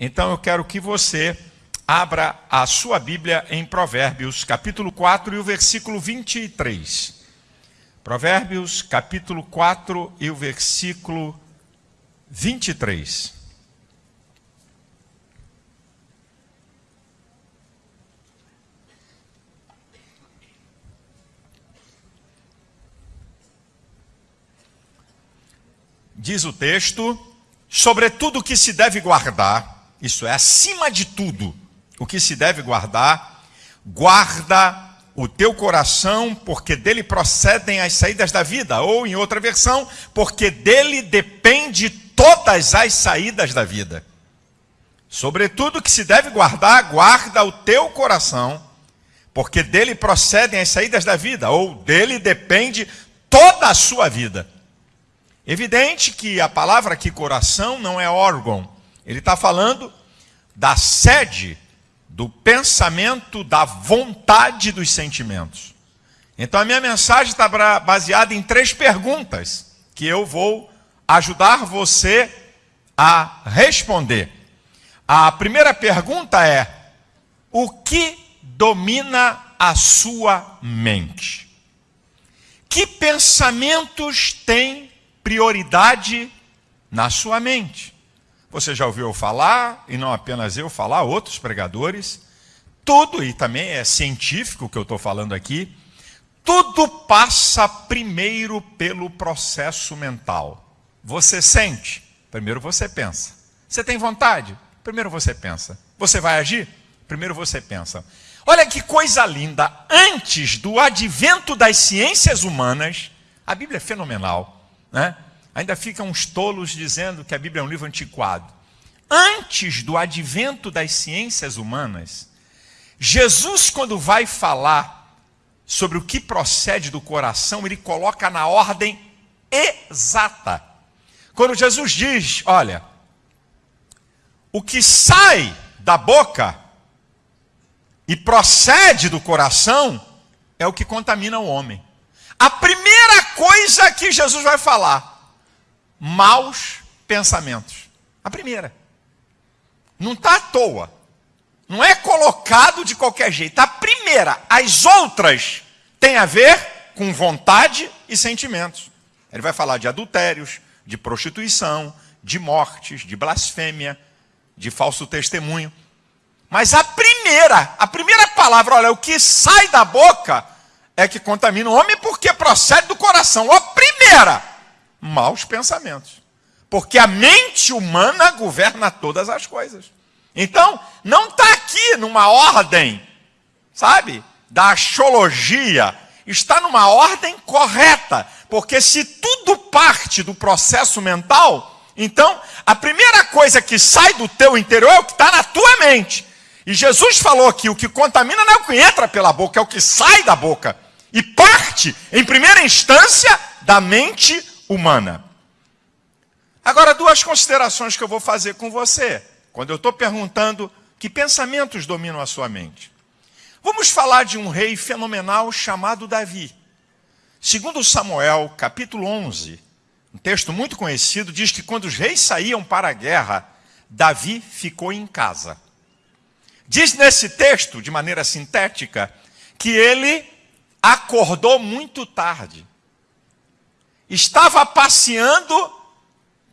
Então eu quero que você abra a sua Bíblia em Provérbios, capítulo 4 e o versículo 23. Provérbios, capítulo 4 e o versículo 23. Diz o texto, sobretudo o que se deve guardar, isso é, acima de tudo, o que se deve guardar, guarda o teu coração, porque dele procedem as saídas da vida, ou em outra versão, porque dele depende todas as saídas da vida. Sobretudo que se deve guardar, guarda o teu coração, porque dele procedem as saídas da vida, ou dele depende toda a sua vida. Evidente que a palavra aqui coração não é órgão, ele está falando da sede do pensamento, da vontade dos sentimentos. Então a minha mensagem está baseada em três perguntas que eu vou ajudar você a responder. A primeira pergunta é: o que domina a sua mente? Que pensamentos têm prioridade na sua mente? Você já ouviu falar, e não apenas eu falar, outros pregadores. Tudo, e também é científico o que eu estou falando aqui, tudo passa primeiro pelo processo mental. Você sente, primeiro você pensa. Você tem vontade? Primeiro você pensa. Você vai agir? Primeiro você pensa. Olha que coisa linda! Antes do advento das ciências humanas, a Bíblia é fenomenal, né? Ainda ficam uns tolos dizendo que a Bíblia é um livro antiquado. Antes do advento das ciências humanas, Jesus, quando vai falar sobre o que procede do coração, ele coloca na ordem exata. Quando Jesus diz: Olha, o que sai da boca e procede do coração é o que contamina o homem. A primeira coisa que Jesus vai falar maus pensamentos. A primeira. Não está à toa. Não é colocado de qualquer jeito. A primeira, as outras têm a ver com vontade e sentimentos. Ele vai falar de adultérios, de prostituição, de mortes, de blasfêmia, de falso testemunho. Mas a primeira, a primeira palavra, olha, o que sai da boca é que contamina o homem porque procede do coração. A primeira maus pensamentos. Porque a mente humana governa todas as coisas. Então, não está aqui numa ordem, sabe, da axiologia. Está numa ordem correta. Porque se tudo parte do processo mental, então a primeira coisa que sai do teu interior é o que está na tua mente. E Jesus falou que o que contamina não é o que entra pela boca, é o que sai da boca. E parte, em primeira instância, da mente humana. Agora, duas considerações que eu vou fazer com você, quando eu estou perguntando que pensamentos dominam a sua mente. Vamos falar de um rei fenomenal chamado Davi. Segundo Samuel, capítulo 11, um texto muito conhecido, diz que quando os reis saíam para a guerra, Davi ficou em casa. Diz nesse texto, de maneira sintética, que ele acordou muito tarde estava passeando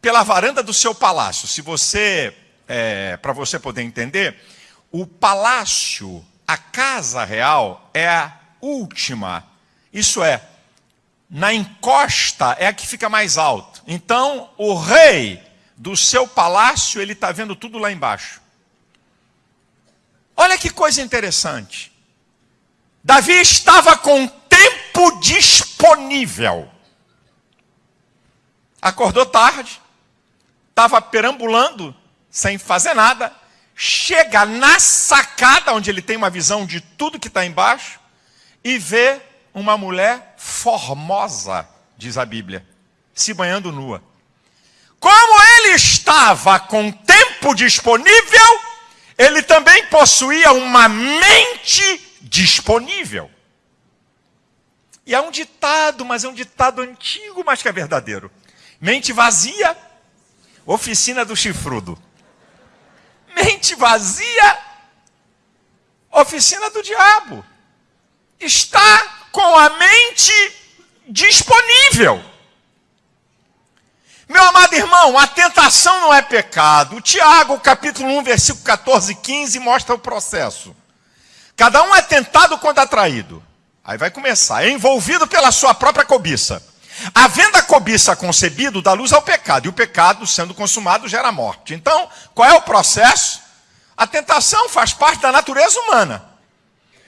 pela varanda do seu palácio. Se você, é, para você poder entender, o palácio, a casa real, é a última. Isso é, na encosta é a que fica mais alto. Então, o rei do seu palácio, ele está vendo tudo lá embaixo. Olha que coisa interessante. Davi estava com tempo disponível acordou tarde, estava perambulando, sem fazer nada, chega na sacada, onde ele tem uma visão de tudo que está embaixo, e vê uma mulher formosa, diz a Bíblia, se banhando nua. Como ele estava com tempo disponível, ele também possuía uma mente disponível. E é um ditado, mas é um ditado antigo, mas que é verdadeiro. Mente vazia, oficina do chifrudo. mente vazia, oficina do diabo. Está com a mente disponível. Meu amado irmão, a tentação não é pecado. Tiago, capítulo 1, versículo 14 e 15, mostra o processo. Cada um é tentado quando atraído. Aí vai começar. É envolvido pela sua própria cobiça. Havendo a cobiça concebido, dá luz ao pecado. E o pecado, sendo consumado, gera morte. Então, qual é o processo? A tentação faz parte da natureza humana.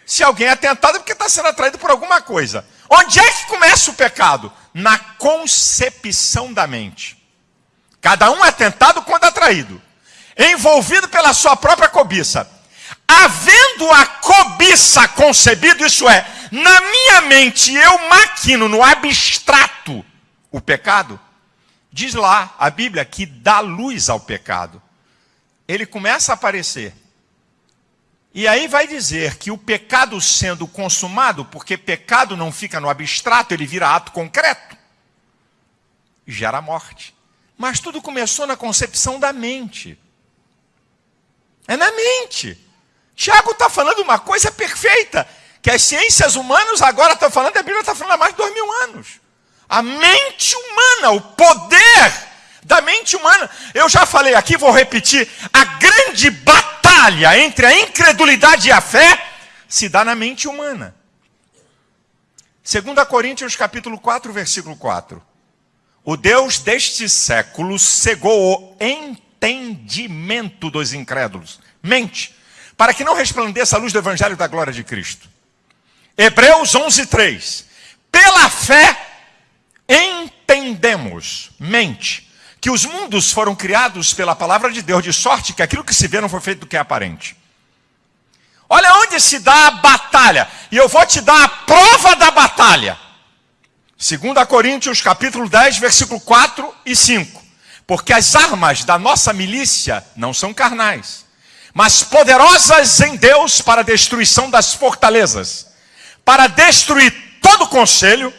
Se alguém é tentado é porque está sendo atraído por alguma coisa. Onde é que começa o pecado? Na concepção da mente. Cada um é tentado quando atraído, envolvido pela sua própria cobiça. Havendo a cobiça concebido, isso é, na minha mente eu maquino no abstrato o pecado, diz lá a Bíblia que dá luz ao pecado. Ele começa a aparecer. E aí vai dizer que o pecado sendo consumado, porque pecado não fica no abstrato, ele vira ato concreto, gera morte. Mas tudo começou na concepção da mente. É na mente. Tiago está falando uma coisa perfeita, que as ciências humanas agora estão falando, a Bíblia está falando há mais de dois mil anos. A mente humana, o poder da mente humana. Eu já falei aqui, vou repetir, a grande batalha batalha entre a incredulidade e a fé se dá na mente humana. 2 Coríntios capítulo 4, versículo 4. O Deus deste século cegou o entendimento dos incrédulos. Mente, para que não resplandeça a luz do evangelho da glória de Cristo. Hebreus 11, 3. Pela fé entendemos, mente, que os mundos foram criados pela palavra de Deus, de sorte que aquilo que se vê não foi feito do que é aparente. Olha onde se dá a batalha, e eu vou te dar a prova da batalha. 2 Coríntios capítulo 10, versículo 4 e 5. Porque as armas da nossa milícia não são carnais, mas poderosas em Deus para a destruição das fortalezas, para destruir todo conselho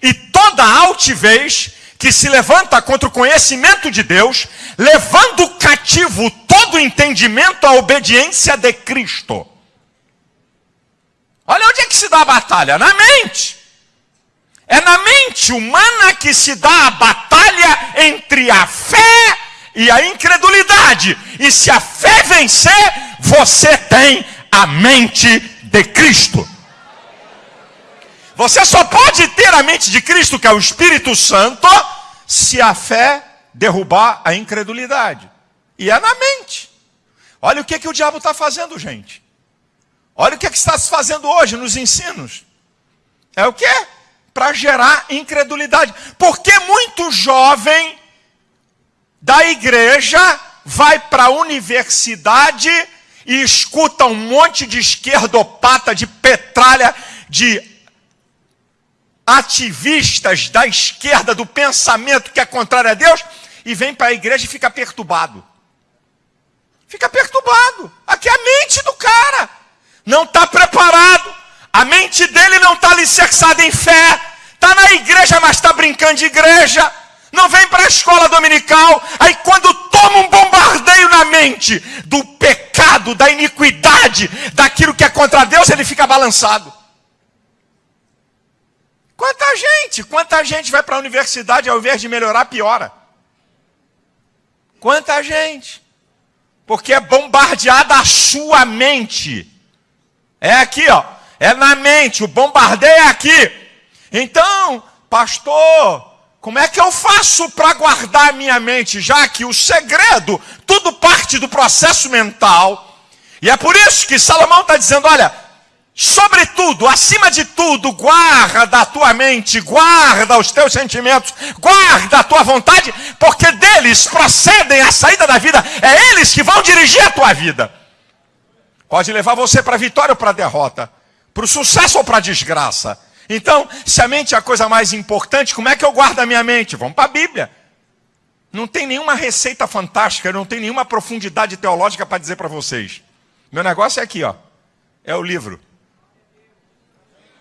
e toda altivez que se levanta contra o conhecimento de Deus, levando cativo todo entendimento à obediência de Cristo. Olha onde é que se dá a batalha? Na mente. É na mente humana que se dá a batalha entre a fé e a incredulidade. E se a fé vencer, você tem a mente de Cristo. Você só pode ter a mente de Cristo, que é o Espírito Santo, se a fé derrubar a incredulidade. E é na mente. Olha o que, que o diabo está fazendo, gente. Olha o que, que está se fazendo hoje nos ensinos. É o que? Para gerar incredulidade. Porque muito jovem da igreja vai para a universidade e escuta um monte de esquerdopata, de petralha, de ativistas da esquerda, do pensamento que é contrário a Deus, e vem para a igreja e fica perturbado. Fica perturbado. Aqui é a mente do cara. Não está preparado. A mente dele não está alicerçada em fé. Está na igreja, mas está brincando de igreja. Não vem para a escola dominical. Aí quando toma um bombardeio na mente do pecado, da iniquidade, daquilo que é contra Deus, ele fica balançado. Quanta gente, quanta gente vai para a universidade ao invés de melhorar, piora. Quanta gente. Porque é bombardeada a sua mente. É aqui, ó. É na mente, o bombardeio é aqui. Então, pastor, como é que eu faço para guardar a minha mente? Já que o segredo, tudo parte do processo mental. E é por isso que Salomão está dizendo: olha, Sobretudo, acima de tudo, guarda a tua mente, guarda os teus sentimentos, guarda a tua vontade, porque deles procedem a saída da vida, é eles que vão dirigir a tua vida. Pode levar você para a vitória ou para a derrota, para o sucesso ou para a desgraça. Então, se a mente é a coisa mais importante, como é que eu guardo a minha mente? Vamos para a Bíblia. Não tem nenhuma receita fantástica, não tem nenhuma profundidade teológica para dizer para vocês. Meu negócio é aqui, ó. É o livro.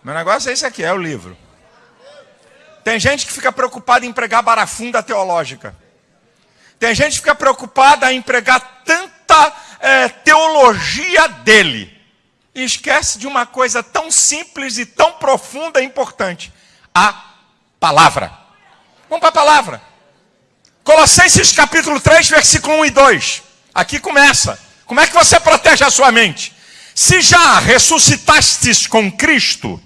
Meu negócio é esse aqui, é o livro. Tem gente que fica preocupada em pregar barafunda teológica. Tem gente que fica preocupada em pregar tanta é, teologia dele. E esquece de uma coisa tão simples e tão profunda e importante: a palavra. Vamos para a palavra. Colossenses capítulo 3, versículo 1 e 2. Aqui começa. Como é que você protege a sua mente? Se já ressuscitastes com Cristo,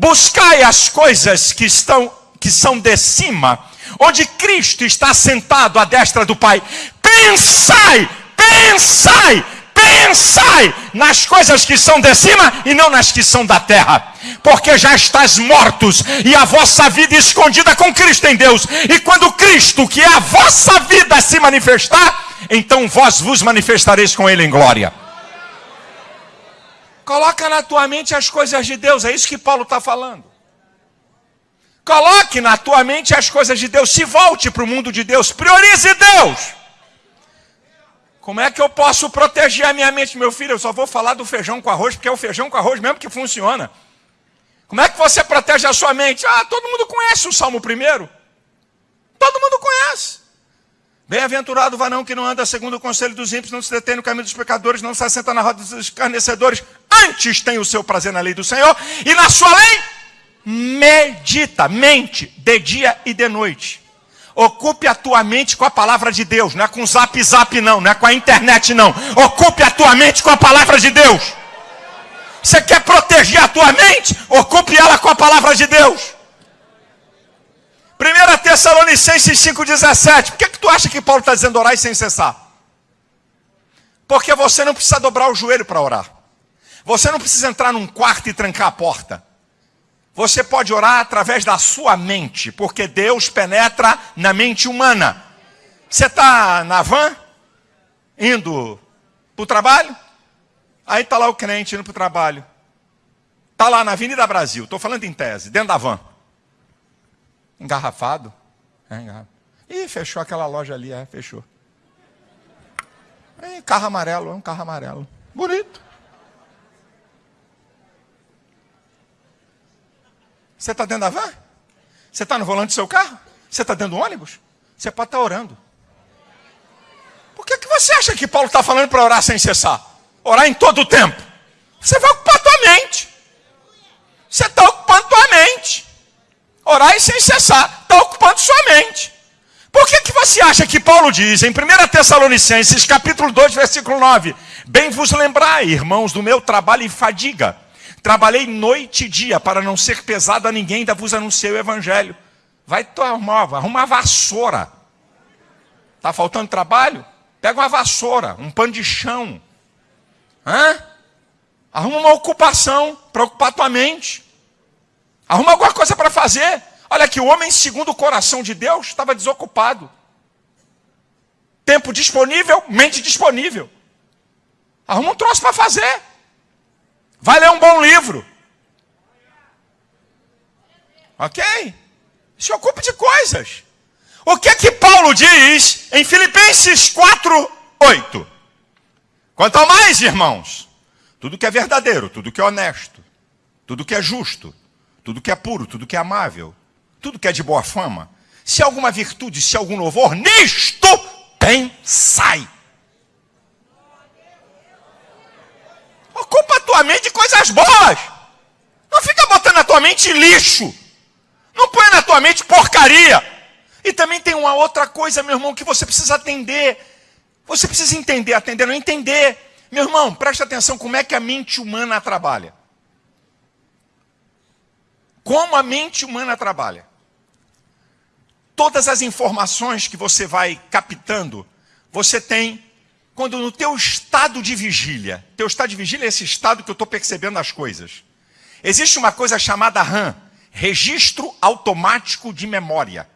buscai as coisas que estão que são de cima, onde Cristo está sentado à destra do Pai. Pensai, pensai, pensai nas coisas que são de cima e não nas que são da terra. Porque já estás mortos e a vossa vida escondida com Cristo em Deus. E quando Cristo, que é a vossa vida, se manifestar, então vós vos manifestareis com Ele em glória. Coloca na tua mente as coisas de Deus, é isso que Paulo está falando. Coloque na tua mente as coisas de Deus, se volte para o mundo de Deus, priorize Deus. Como é que eu posso proteger a minha mente, meu filho? Eu só vou falar do feijão com arroz, porque é o feijão com arroz mesmo que funciona. Como é que você protege a sua mente? Ah, todo mundo conhece o Salmo primeiro. Todo mundo conhece. Bem-aventurado o varão que não anda segundo o conselho dos ímpios, não se detém no caminho dos pecadores, não se assenta na roda dos escarnecedores. Antes tem o seu prazer na lei do Senhor, e na sua lei medita, mente, de dia e de noite. Ocupe a tua mente com a palavra de Deus, não é com zap zap não, não é com a internet não. Ocupe a tua mente com a palavra de Deus. Você quer proteger a tua mente? Ocupe ela com a palavra de Deus. 1 Tessalonicenses 5,17. Por que, que tu acha que Paulo está dizendo orar sem cessar? Porque você não precisa dobrar o joelho para orar. Você não precisa entrar num quarto e trancar a porta. Você pode orar através da sua mente, porque Deus penetra na mente humana. Você está na van, indo para o trabalho, aí está lá o crente indo para o trabalho. Está lá na Avenida Brasil, estou falando em tese, dentro da van. Engarrafado. É, engarrafado. Ih, fechou aquela loja ali, é, fechou. Carro amarelo, é um carro amarelo. Bonito. Você está dentro da van? Você está no volante do seu carro? Você está dentro do ônibus? Você pode estar tá orando. Por que, que você acha que Paulo está falando para orar sem cessar? Orar em todo o tempo. Você vai ocupar tua mente. Você está ocupando tua mente. Orar sem cessar. Está ocupando sua mente. Por que, que você acha que Paulo diz em 1 Tessalonicenses, capítulo 2, versículo 9: Bem vos lembrai, irmãos, do meu trabalho e fadiga Trabalhei noite e dia para não ser pesado a ninguém, ainda vos anunciei o evangelho. Vai arrumar, arruma uma vassoura. Está faltando trabalho? Pega uma vassoura, um pano de chão. Hã? Arruma uma ocupação para ocupar tua mente. Arruma alguma coisa para fazer. Olha que o homem, segundo o coração de Deus, estava desocupado. Tempo disponível, mente disponível. Arruma um troço para fazer. Vai ler um bom livro. Ok? Se ocupe de coisas. O que é que Paulo diz em Filipenses 4, 8? Quanto ao mais, irmãos, tudo que é verdadeiro, tudo que é honesto, tudo que é justo, tudo que é puro, tudo que é amável, tudo que é de boa fama, se alguma virtude, se algum louvor, nisto pensai. Ocupa a tua mente de coisas boas. Não fica botando na tua mente lixo. Não põe na tua mente porcaria. E também tem uma outra coisa, meu irmão, que você precisa atender. Você precisa entender, atender, não entender. Meu irmão, preste atenção como é que a mente humana trabalha. Como a mente humana trabalha. Todas as informações que você vai captando, você tem quando no teu estado de vigília, teu estado de vigília é esse estado que eu estou percebendo as coisas. Existe uma coisa chamada RAM, registro automático de memória.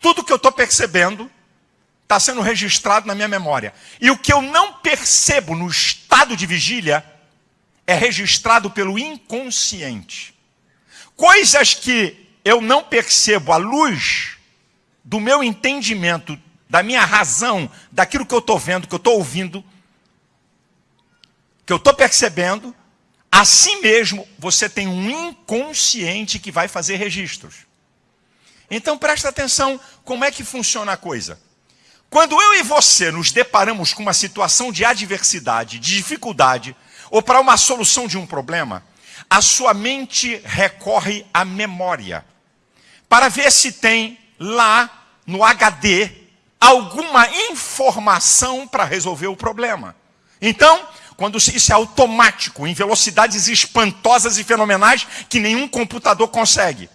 Tudo que eu estou percebendo está sendo registrado na minha memória. E o que eu não percebo no estado de vigília é registrado pelo inconsciente. Coisas que eu não percebo à luz do meu entendimento da minha razão, daquilo que eu estou vendo, que eu estou ouvindo, que eu estou percebendo, assim mesmo você tem um inconsciente que vai fazer registros. Então presta atenção como é que funciona a coisa. Quando eu e você nos deparamos com uma situação de adversidade, de dificuldade, ou para uma solução de um problema, a sua mente recorre à memória para ver se tem lá no HD alguma informação para resolver o problema. Então, quando isso é automático, em velocidades espantosas e fenomenais que nenhum computador consegue,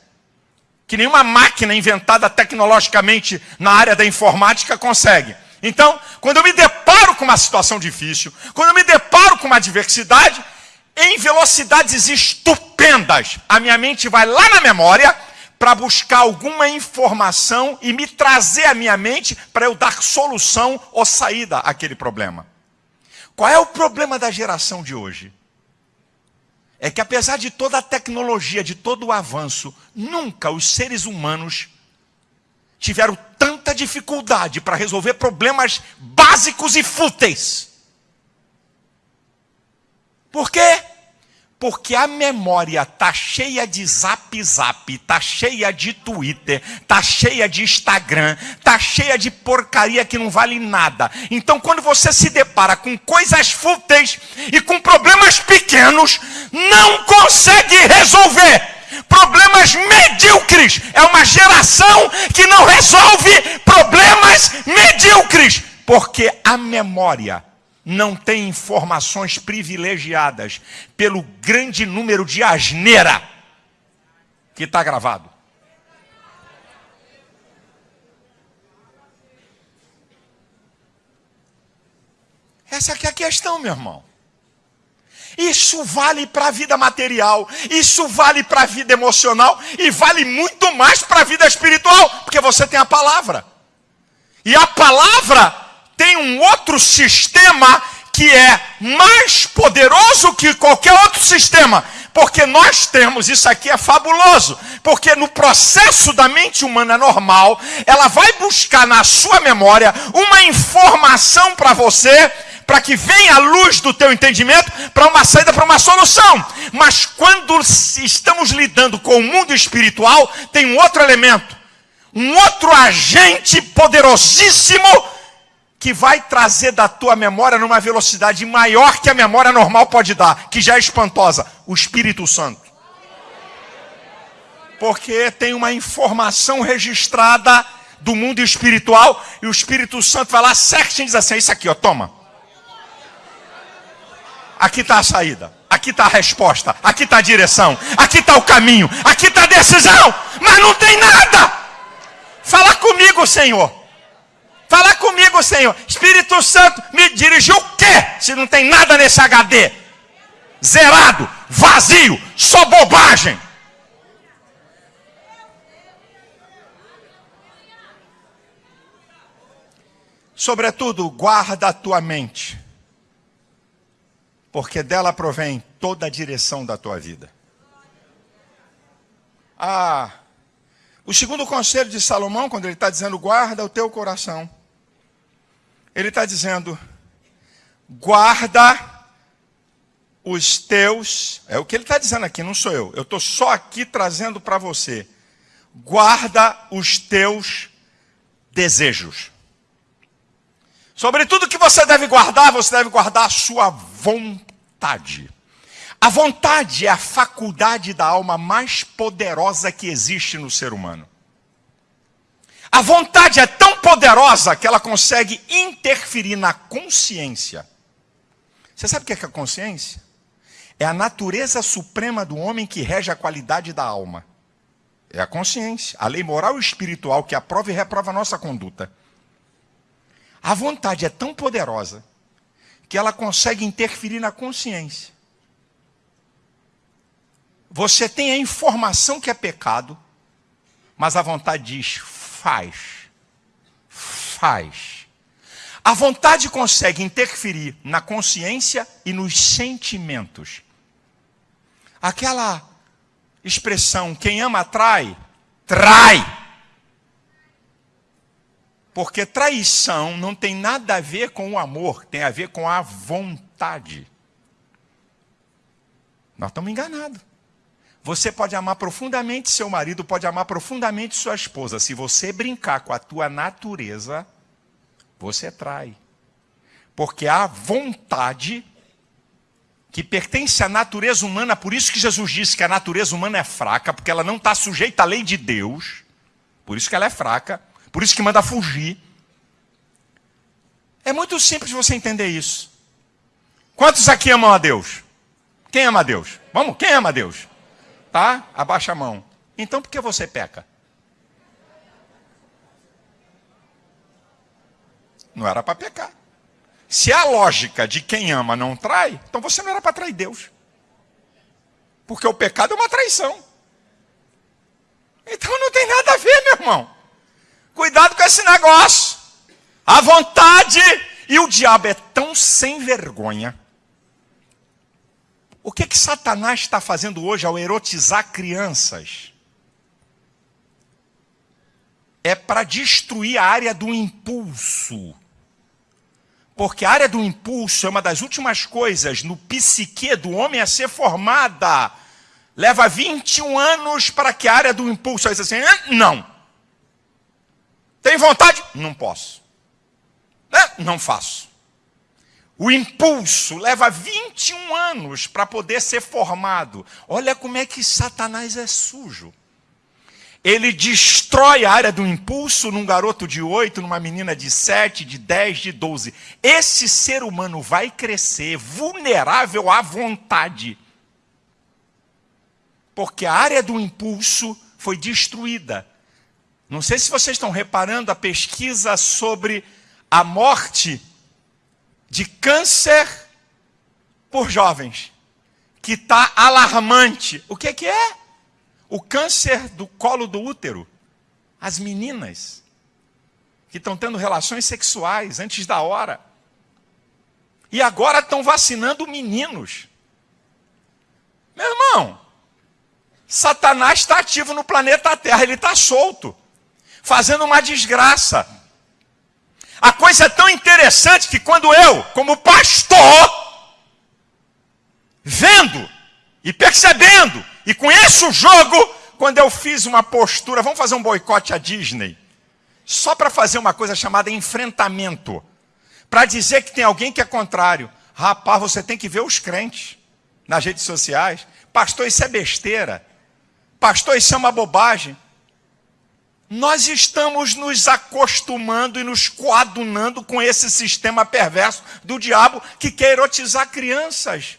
que nenhuma máquina inventada tecnologicamente na área da informática consegue. Então, quando eu me deparo com uma situação difícil, quando eu me deparo com uma adversidade, em velocidades estupendas, a minha mente vai lá na memória para buscar alguma informação e me trazer à minha mente para eu dar solução ou saída àquele problema. Qual é o problema da geração de hoje? É que apesar de toda a tecnologia, de todo o avanço, nunca os seres humanos tiveram tanta dificuldade para resolver problemas básicos e fúteis. Por quê? Porque a memória tá cheia de zap zap, tá cheia de Twitter, tá cheia de Instagram, tá cheia de porcaria que não vale nada. Então, quando você se depara com coisas fúteis e com problemas pequenos, não consegue resolver. Problemas medíocres. É uma geração que não resolve problemas medíocres. Porque a memória não tem informações privilegiadas pelo grande número de asneira que está gravado. Essa aqui é a questão, meu irmão. Isso vale para a vida material, isso vale para a vida emocional e vale muito mais para a vida espiritual, porque você tem a palavra. E a palavra tem um outro sistema que é mais poderoso que qualquer outro sistema. Porque nós temos, isso aqui é fabuloso, porque no processo da mente humana normal, ela vai buscar na sua memória uma informação para você, para que venha a luz do teu entendimento para uma saída, para uma solução. Mas quando estamos lidando com o mundo espiritual, tem um outro elemento, um outro agente poderosíssimo que vai trazer da tua memória numa velocidade maior que a memória normal pode dar, que já é espantosa, o Espírito Santo. Porque tem uma informação registrada do mundo espiritual e o Espírito Santo vai lá certinho e diz assim: Isso aqui, ó, toma. Aqui está a saída, aqui está a resposta, aqui está a direção, aqui está o caminho, aqui está a decisão, mas não tem nada. Fala comigo, Senhor. Fala comigo, Senhor. Espírito Santo, me dirigiu o quê? Se não tem nada nesse HD. Zerado, vazio, só bobagem. Sobretudo, guarda a tua mente, porque dela provém toda a direção da tua vida. Ah, o segundo conselho de Salomão, quando ele está dizendo guarda o teu coração, ele está dizendo: guarda os teus. É o que ele está dizendo aqui, não sou eu. Eu estou só aqui trazendo para você. Guarda os teus desejos. Sobretudo que você deve guardar, você deve guardar a sua vontade. A vontade é a faculdade da alma mais poderosa que existe no ser humano. A vontade é tão poderosa que ela consegue interferir na consciência. Você sabe o que é, é a consciência? É a natureza suprema do homem que rege a qualidade da alma. É a consciência, a lei moral e espiritual que aprova e reprova a nossa conduta. A vontade é tão poderosa que ela consegue interferir na consciência. Você tem a informação que é pecado, mas a vontade diz: faz. Faz. A vontade consegue interferir na consciência e nos sentimentos. Aquela expressão, quem ama trai, trai. Porque traição não tem nada a ver com o amor, tem a ver com a vontade. Nós estamos enganados. Você pode amar profundamente seu marido, pode amar profundamente sua esposa. Se você brincar com a tua natureza, você trai. Porque a vontade que pertence à natureza humana, por isso que Jesus disse que a natureza humana é fraca, porque ela não está sujeita à lei de Deus, por isso que ela é fraca, por isso que manda fugir. É muito simples você entender isso. Quantos aqui amam a Deus? Quem ama a Deus? Vamos, quem ama a Deus? Tá? Abaixa a mão. Então por que você peca? Não era para pecar. Se a lógica de quem ama não trai, então você não era para trair Deus. Porque o pecado é uma traição. Então não tem nada a ver, meu irmão. Cuidado com esse negócio. A vontade e o diabo é tão sem vergonha. O que que Satanás está fazendo hoje ao erotizar crianças? É para destruir a área do impulso. Porque a área do impulso é uma das últimas coisas no psique do homem a ser formada. Leva 21 anos para que a área do impulso. Aí assim, não. Tem vontade? Não posso. Não faço. O impulso leva 21 anos para poder ser formado. Olha como é que Satanás é sujo. Ele destrói a área do impulso num garoto de 8, numa menina de 7, de 10, de 12. Esse ser humano vai crescer vulnerável à vontade. Porque a área do impulso foi destruída. Não sei se vocês estão reparando a pesquisa sobre a morte de câncer por jovens, que está alarmante. O que, que é? O câncer do colo do útero. As meninas que estão tendo relações sexuais antes da hora. E agora estão vacinando meninos. Meu irmão, Satanás está ativo no planeta Terra, ele está solto, fazendo uma desgraça. A coisa é tão interessante que quando eu, como pastor, vendo e percebendo e conheço o jogo quando eu fiz uma postura, vamos fazer um boicote à Disney, só para fazer uma coisa chamada enfrentamento, para dizer que tem alguém que é contrário. Rapaz, você tem que ver os crentes nas redes sociais. Pastor, isso é besteira. Pastor, isso é uma bobagem. Nós estamos nos acostumando e nos coadunando com esse sistema perverso do diabo que quer erotizar crianças.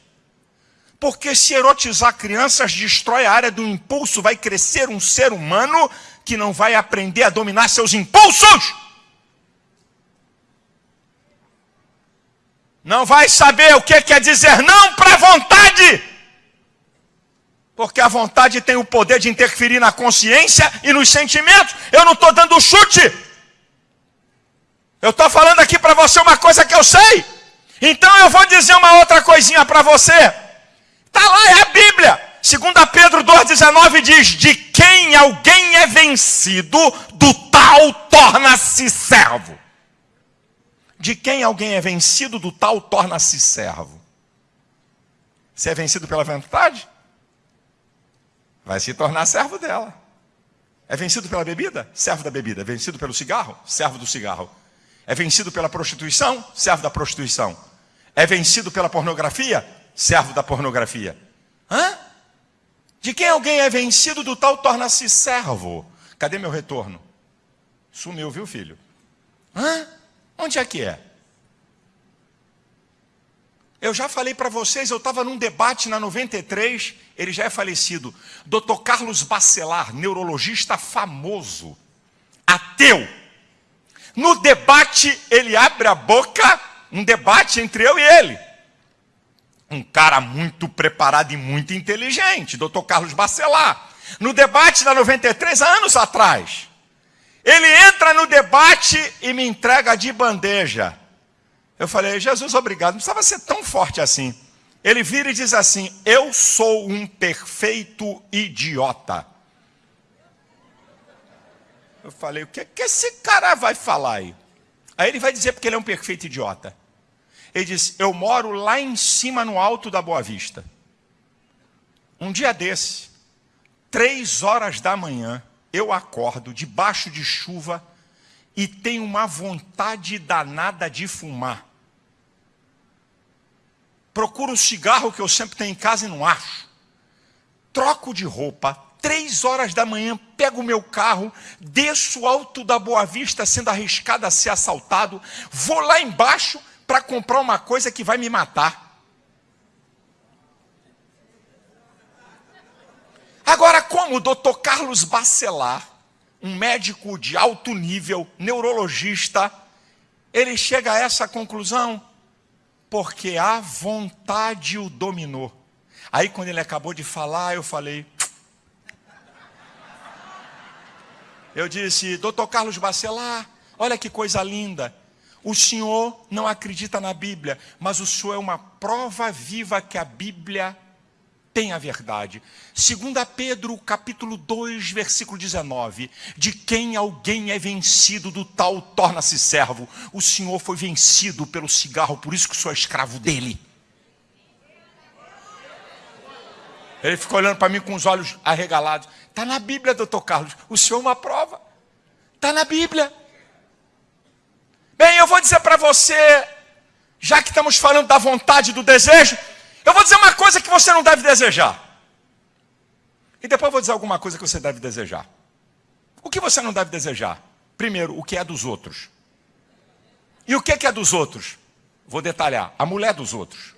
Porque se erotizar crianças destrói a área do impulso, vai crescer um ser humano que não vai aprender a dominar seus impulsos. Não vai saber o que quer dizer não para a vontade. Porque a vontade tem o poder de interferir na consciência e nos sentimentos. Eu não estou dando chute. Eu estou falando aqui para você uma coisa que eu sei. Então eu vou dizer uma outra coisinha para você. Está lá, é a Bíblia. 2 Pedro 2,19 diz: De quem alguém é vencido, do tal torna-se servo. De quem alguém é vencido, do tal torna-se servo. Se é vencido pela vontade, vai se tornar servo dela. É vencido pela bebida? Servo da bebida. É vencido pelo cigarro? Servo do cigarro. É vencido pela prostituição? Servo da prostituição. É vencido pela pornografia? servo da pornografia. Hã? De quem alguém é vencido, do tal torna-se servo. Cadê meu retorno? Sumiu, viu, filho? Hã? Onde é que é? Eu já falei para vocês, eu estava num debate na 93, ele já é falecido. Dr. Carlos Bacelar, neurologista famoso, ateu. No debate, ele abre a boca, um debate entre eu e ele um cara muito preparado e muito inteligente, doutor Carlos Bacelar. No debate da 93, anos atrás. Ele entra no debate e me entrega de bandeja. Eu falei, Jesus, obrigado, não precisava ser tão forte assim. Ele vira e diz assim: Eu sou um perfeito idiota. Eu falei, o que, que esse cara vai falar aí? Aí ele vai dizer porque ele é um perfeito idiota. Ele disse: Eu moro lá em cima, no alto da Boa Vista. Um dia desse, três horas da manhã, eu acordo debaixo de chuva e tenho uma vontade danada de fumar. Procuro o cigarro que eu sempre tenho em casa e não acho. Troco de roupa, três horas da manhã, pego o meu carro, desço alto da Boa Vista, sendo arriscado a ser assaltado, vou lá embaixo para comprar uma coisa que vai me matar. Agora, como o doutor Carlos Bacelar, um médico de alto nível, neurologista, ele chega a essa conclusão porque a vontade o dominou. Aí, quando ele acabou de falar, eu falei. Eu disse, doutor Carlos Bacelar, olha que coisa linda. O senhor não acredita na Bíblia, mas o senhor é uma prova viva que a Bíblia tem a verdade. 2 Pedro, capítulo 2, versículo 19. De quem alguém é vencido, do tal torna-se servo. O Senhor foi vencido pelo cigarro, por isso que sou escravo dele. Ele ficou olhando para mim com os olhos arregalados. Está na Bíblia, doutor Carlos. O senhor é uma prova. Está na Bíblia. Bem, eu vou dizer para você, já que estamos falando da vontade, do desejo, eu vou dizer uma coisa que você não deve desejar. E depois eu vou dizer alguma coisa que você deve desejar. O que você não deve desejar? Primeiro, o que é dos outros. E o que é dos outros? Vou detalhar. A mulher dos outros.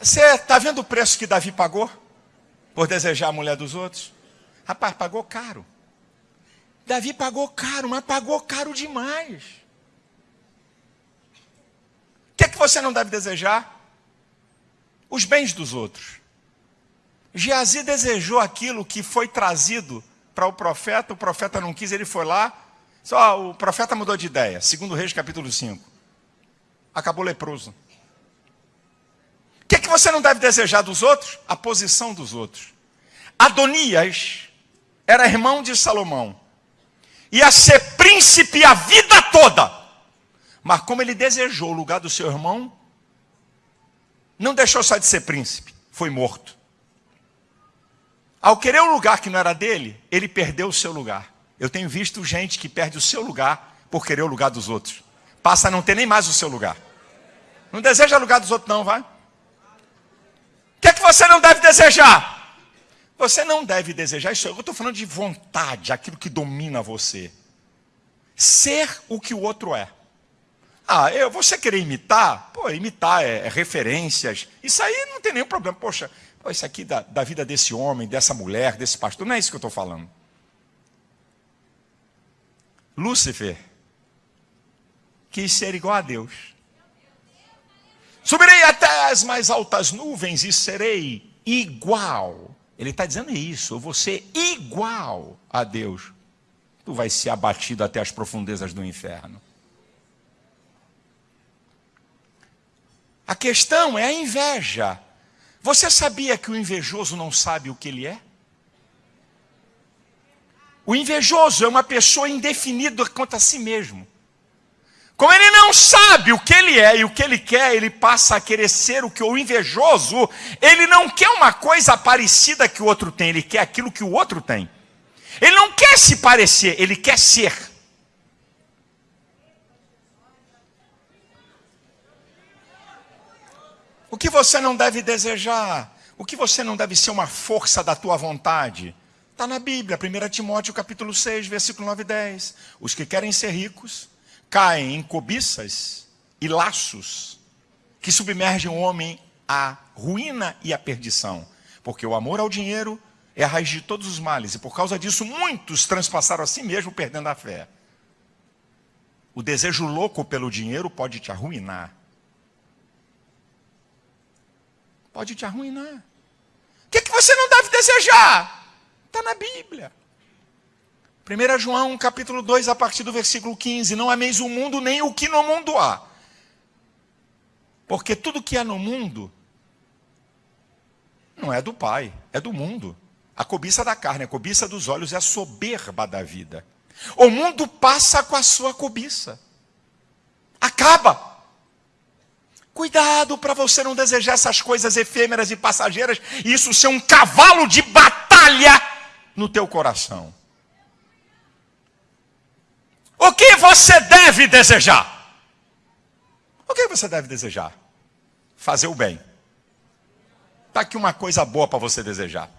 Você está vendo o preço que Davi pagou por desejar a mulher dos outros? Rapaz, pagou caro. Davi pagou caro, mas pagou caro demais. O que é que você não deve desejar? Os bens dos outros. Geazi desejou aquilo que foi trazido para o profeta, o profeta não quis, ele foi lá. Só o profeta mudou de ideia. Segundo Reis, capítulo 5. Acabou leproso. O que, é que você não deve desejar dos outros? A posição dos outros. Adonias era irmão de Salomão, ia ser príncipe a vida toda, mas como ele desejou o lugar do seu irmão, não deixou só de ser príncipe, foi morto. Ao querer um lugar que não era dele, ele perdeu o seu lugar. Eu tenho visto gente que perde o seu lugar por querer o lugar dos outros. Passa a não ter nem mais o seu lugar. Não deseja o lugar dos outros, não, vai. O que é que você não deve desejar? Você não deve desejar isso. Eu estou falando de vontade, aquilo que domina você. Ser o que o outro é. Ah, eu, você querer imitar? Pô, imitar é, é referências. Isso aí não tem nenhum problema. Poxa, pô, isso aqui da, da vida desse homem, dessa mulher, desse pastor, não é isso que eu estou falando. Lúcifer quis ser igual a Deus. Subirei até as mais altas nuvens e serei igual ele está dizendo isso, ser igual a Deus. Tu vai ser abatido até as profundezas do inferno. A questão é a inveja. Você sabia que o invejoso não sabe o que ele é? O invejoso é uma pessoa indefinida quanto a si mesmo. Como ele não sabe o que ele é e o que ele quer, ele passa a querer ser o que o invejoso, ele não quer uma coisa parecida que o outro tem, ele quer aquilo que o outro tem. Ele não quer se parecer, ele quer ser. O que você não deve desejar? O que você não deve ser uma força da tua vontade? Está na Bíblia, 1 Timóteo capítulo 6, versículo 9 e 10. Os que querem ser ricos caem em cobiças e laços que submergem o homem à ruína e à perdição. Porque o amor ao dinheiro é a raiz de todos os males, e por causa disso muitos transpassaram a si mesmo perdendo a fé. O desejo louco pelo dinheiro pode te arruinar. Pode te arruinar. O que, é que você não deve desejar? Está na Bíblia. 1 João capítulo 2, a partir do versículo 15: Não ameis o mundo nem o que no mundo há. Porque tudo que há no mundo não é do Pai, é do mundo. A cobiça da carne, a cobiça dos olhos é a soberba da vida. O mundo passa com a sua cobiça. Acaba. Cuidado para você não desejar essas coisas efêmeras e passageiras e isso ser um cavalo de batalha no teu coração. O que você deve desejar? O que você deve desejar? Fazer o bem. Está aqui uma coisa boa para você desejar.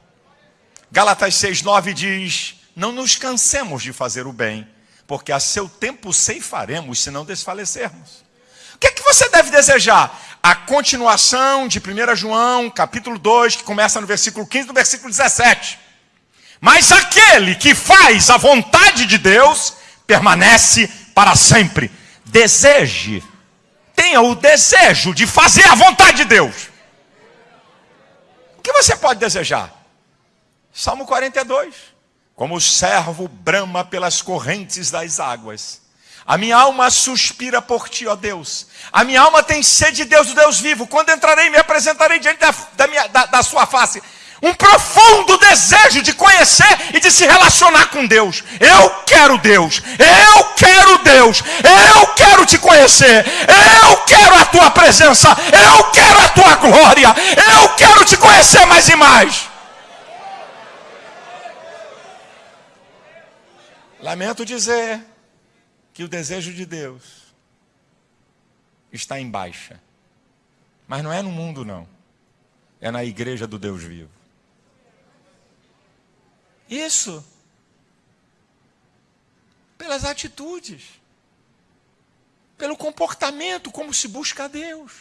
Galatas 6,9 diz: Não nos cansemos de fazer o bem, porque a seu tempo ceifaremos se não desfalecermos. O que é que você deve desejar? A continuação de 1 João, capítulo 2, que começa no versículo 15 do versículo 17. Mas aquele que faz a vontade de Deus permanece para sempre. Deseje, tenha o desejo de fazer a vontade de Deus. O que você pode desejar? Salmo 42. Como o servo brama pelas correntes das águas. A minha alma suspira por ti, ó Deus. A minha alma tem sede de Deus, do Deus vivo. Quando entrarei, me apresentarei diante da, da, minha, da, da sua face. Um profundo desejo de conhecer e de se relacionar com Deus. Eu quero Deus. Eu quero Deus. Eu quero te conhecer. Eu quero a tua presença. Eu quero a tua glória. Eu quero te conhecer mais e mais. Lamento dizer que o desejo de Deus está em baixa. Mas não é no mundo, não. É na igreja do Deus vivo. Isso. Pelas atitudes. Pelo comportamento, como se busca a Deus.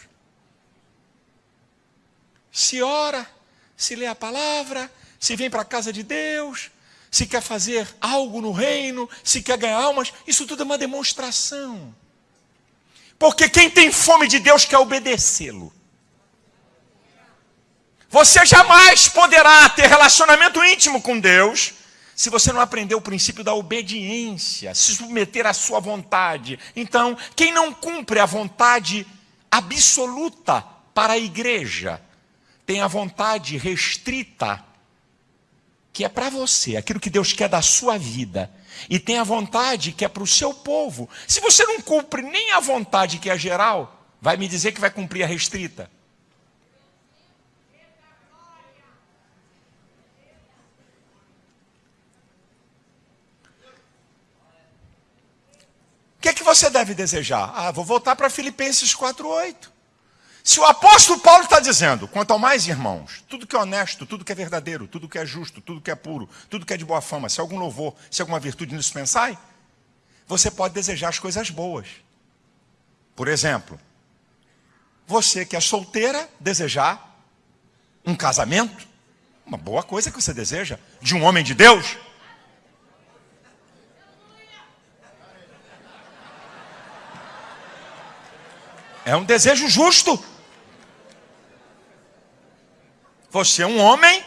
Se ora, se lê a palavra, se vem para a casa de Deus, se quer fazer algo no reino, se quer ganhar almas, isso tudo é uma demonstração. Porque quem tem fome de Deus quer obedecê-lo. Você jamais poderá ter relacionamento íntimo com Deus se você não aprender o princípio da obediência, se submeter à sua vontade. Então, quem não cumpre a vontade absoluta para a igreja, tem a vontade restrita que é para você, aquilo que Deus quer da sua vida, e tem a vontade que é para o seu povo. Se você não cumpre nem a vontade que é geral, vai me dizer que vai cumprir a restrita. Que é que você deve desejar? Ah, vou voltar para Filipenses 4,8. Se o apóstolo Paulo está dizendo, quanto ao mais irmãos, tudo que é honesto, tudo que é verdadeiro, tudo que é justo, tudo que é puro, tudo que é de boa fama, se algum louvor, se alguma virtude nisso pensai, você pode desejar as coisas boas. Por exemplo, você que é solteira, desejar um casamento, uma boa coisa que você deseja, de um homem de Deus. É um desejo justo. Você é um homem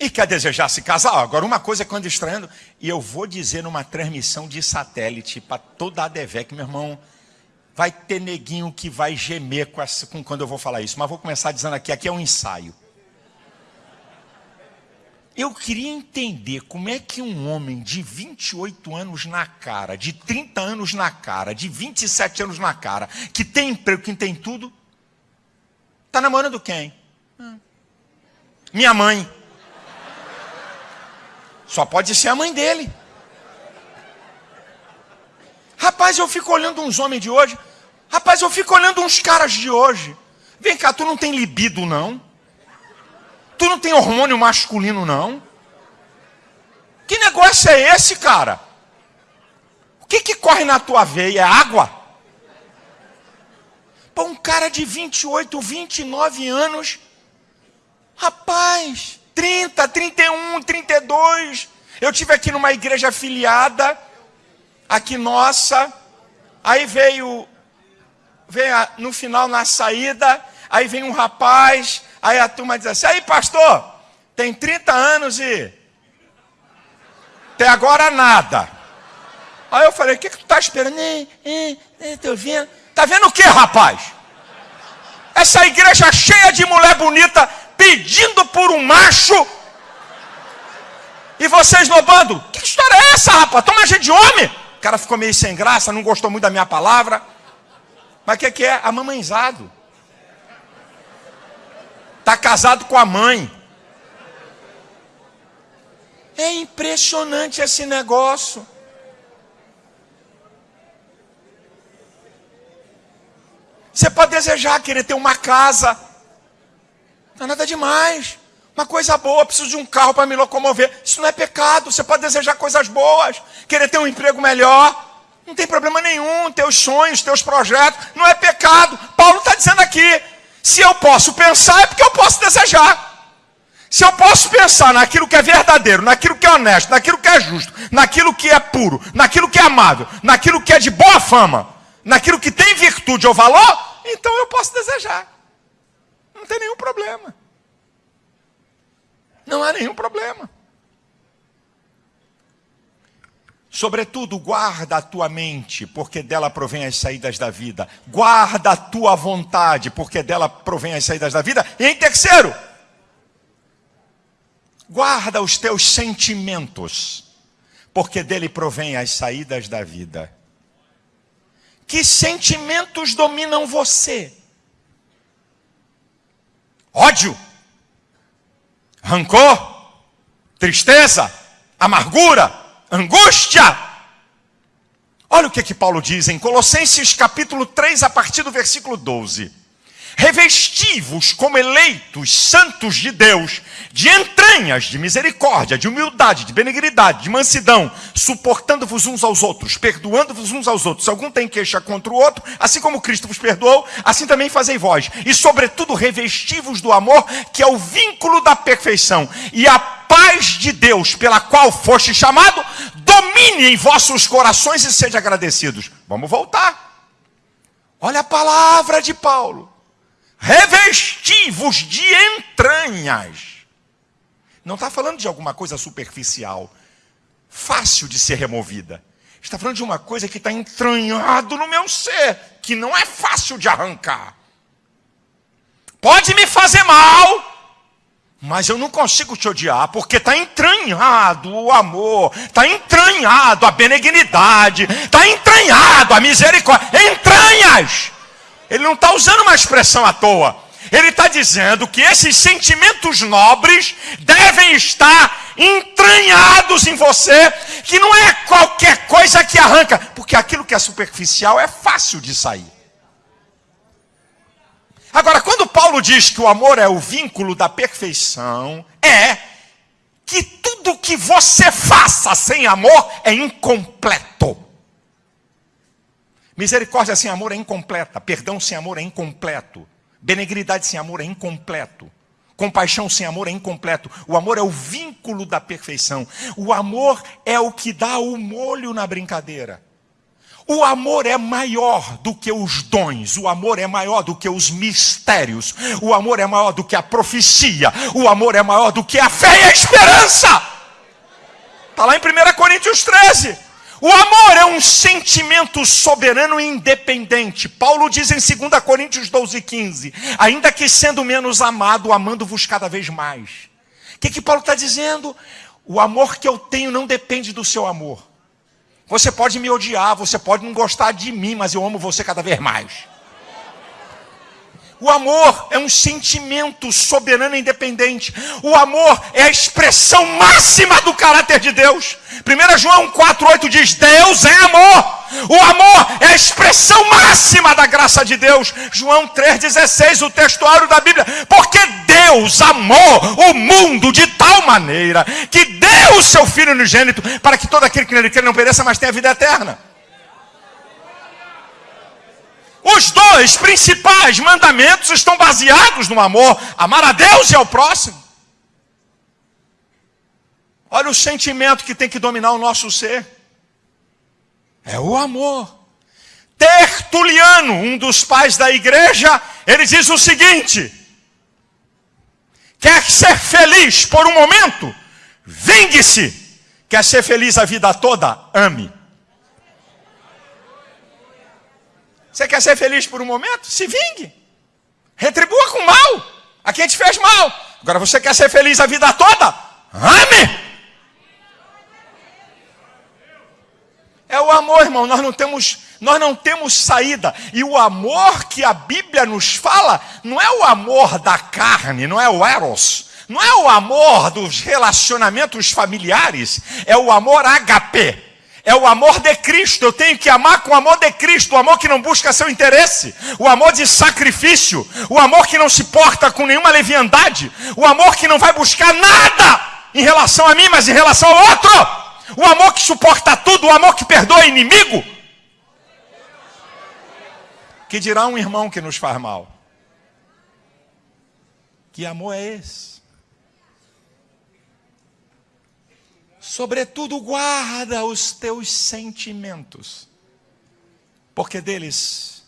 e quer desejar se casar. Agora, uma coisa que eu ando estranhando, e eu vou dizer numa transmissão de satélite para toda a DEVEC, meu irmão, vai ter neguinho que vai gemer com, essa, com quando eu vou falar isso. Mas vou começar dizendo aqui, aqui é um ensaio. Eu queria entender como é que um homem de 28 anos na cara, de 30 anos na cara, de 27 anos na cara, que tem emprego, que tem tudo, está namorando quem? Hum. Minha mãe. Só pode ser a mãe dele. Rapaz, eu fico olhando uns homens de hoje. Rapaz, eu fico olhando uns caras de hoje. Vem cá, tu não tem libido, não? Tu não tem hormônio masculino, não? Que negócio é esse, cara? O que, que corre na tua veia? É água? Pô, um cara de 28, 29 anos Rapaz, 30, 31, 32. Eu tive aqui numa igreja afiliada, aqui nossa. Aí veio, veio no final na saída, aí vem um rapaz, aí a turma diz assim: "Aí, pastor, tem 30 anos e até agora nada". Aí eu falei: "O que que tu tá esperando?" Tô vendo. Tá vendo o que, rapaz? Essa igreja cheia de mulher bonita, pedindo por um macho. E vocês lobando. Que história é essa, rapaz? Toma gente de homem. O cara ficou meio sem graça, não gostou muito da minha palavra. Mas o que, que é? Amamãezado. Está casado com a mãe. É impressionante esse negócio. Você pode desejar, querer ter uma casa. Não é nada demais. Uma coisa boa, preciso de um carro para me locomover. Isso não é pecado. Você pode desejar coisas boas, querer ter um emprego melhor. Não tem problema nenhum. Teus sonhos, teus projetos. Não é pecado. Paulo está dizendo aqui: se eu posso pensar, é porque eu posso desejar. Se eu posso pensar naquilo que é verdadeiro, naquilo que é honesto, naquilo que é justo, naquilo que é puro, naquilo que é amável, naquilo que é de boa fama, naquilo que tem virtude ou valor, então eu posso desejar. Não tem nenhum problema. Não há nenhum problema. Sobretudo, guarda a tua mente, porque dela provém as saídas da vida. Guarda a tua vontade, porque dela provém as saídas da vida. E em terceiro, guarda os teus sentimentos, porque dele provém as saídas da vida. Que sentimentos dominam você? Ódio, rancor, tristeza, amargura, angústia. Olha o que, que Paulo diz em Colossenses capítulo 3, a partir do versículo 12. Revesti-vos como eleitos, santos de Deus, de entranhas, de misericórdia, de humildade, de benignidade, de mansidão, suportando-vos uns aos outros, perdoando-vos uns aos outros. Se algum tem queixa contra o outro, assim como Cristo vos perdoou, assim também fazei vós. E, sobretudo, revesti-vos do amor, que é o vínculo da perfeição. E a paz de Deus, pela qual foste chamado, domine em vossos corações e sede agradecidos. Vamos voltar. Olha a palavra de Paulo revesti-vos de entranhas. Não está falando de alguma coisa superficial, fácil de ser removida. Está falando de uma coisa que está entranhado no meu ser, que não é fácil de arrancar. Pode me fazer mal, mas eu não consigo te odiar, porque está entranhado o amor, está entranhado a benignidade, está entranhado a misericórdia. Entranhas! Ele não está usando uma expressão à toa. Ele está dizendo que esses sentimentos nobres devem estar entranhados em você, que não é qualquer coisa que arranca, porque aquilo que é superficial é fácil de sair. Agora, quando Paulo diz que o amor é o vínculo da perfeição, é que tudo que você faça sem amor é incompleto. Misericórdia sem amor é incompleta. Perdão sem amor é incompleto. Benignidade sem amor é incompleto. Compaixão sem amor é incompleto. O amor é o vínculo da perfeição. O amor é o que dá o molho na brincadeira. O amor é maior do que os dons, o amor é maior do que os mistérios, o amor é maior do que a profecia, o amor é maior do que a fé e a esperança. Está lá em 1 Coríntios 13. O amor é um sentimento soberano e independente. Paulo diz em 2 Coríntios 12, 15: Ainda que sendo menos amado, amando-vos cada vez mais. O que, que Paulo está dizendo? O amor que eu tenho não depende do seu amor. Você pode me odiar, você pode não gostar de mim, mas eu amo você cada vez mais. O amor é um sentimento soberano e independente. O amor é a expressão máxima do caráter de Deus. 1 João 4,8 diz: Deus é amor. O amor é a expressão máxima da graça de Deus. João 3,16, o textuário da Bíblia. Porque Deus amou o mundo de tal maneira que deu o seu Filho unigênito para que todo aquele que nele crê não pereça, mas tenha vida eterna. Os dois principais mandamentos estão baseados no amor, amar a Deus e ao próximo. Olha o sentimento que tem que dominar o nosso ser. É o amor. Tertuliano, um dos pais da igreja, ele diz o seguinte: Quer ser feliz por um momento? Vingue-se. Quer ser feliz a vida toda? Ame. Você quer ser feliz por um momento? Se vingue. Retribua com mal a quem te fez mal. Agora você quer ser feliz a vida toda? Ame! É o amor, irmão. Nós não temos, nós não temos saída. E o amor que a Bíblia nos fala não é o amor da carne, não é o eros, não é o amor dos relacionamentos familiares, é o amor HP. É o amor de Cristo. Eu tenho que amar com o amor de Cristo, o amor que não busca seu interesse, o amor de sacrifício, o amor que não se porta com nenhuma leviandade, o amor que não vai buscar nada em relação a mim, mas em relação ao outro. O amor que suporta tudo, o amor que perdoa inimigo. Que dirá um irmão que nos faz mal? Que amor é esse? Sobretudo, guarda os teus sentimentos, porque deles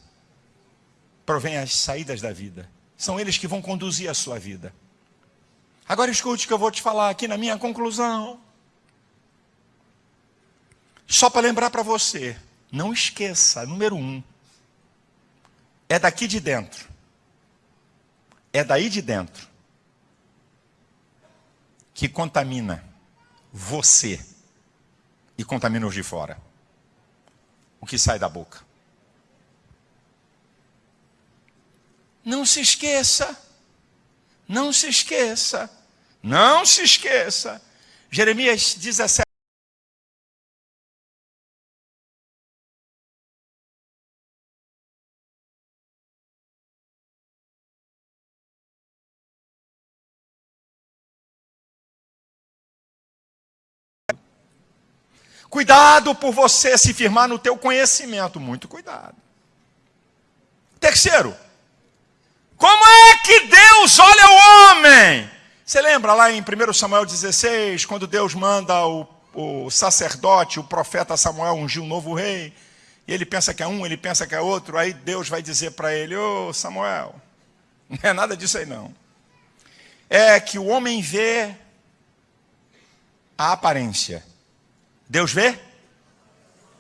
provém as saídas da vida. São eles que vão conduzir a sua vida. Agora escute o que eu vou te falar aqui na minha conclusão. Só para lembrar para você, não esqueça, número um, é daqui de dentro, é daí de dentro, que contamina você e contamina os de fora. O que sai da boca. Não se esqueça, não se esqueça, não se esqueça. Jeremias 17. Cuidado por você se firmar no teu conhecimento, muito cuidado. Terceiro, como é que Deus olha o homem? Você lembra lá em 1 Samuel 16, quando Deus manda o, o sacerdote, o profeta Samuel ungir um novo rei, e ele pensa que é um, ele pensa que é outro, aí Deus vai dizer para ele, ô oh, Samuel, não é nada disso aí não. É que o homem vê a aparência, Deus vê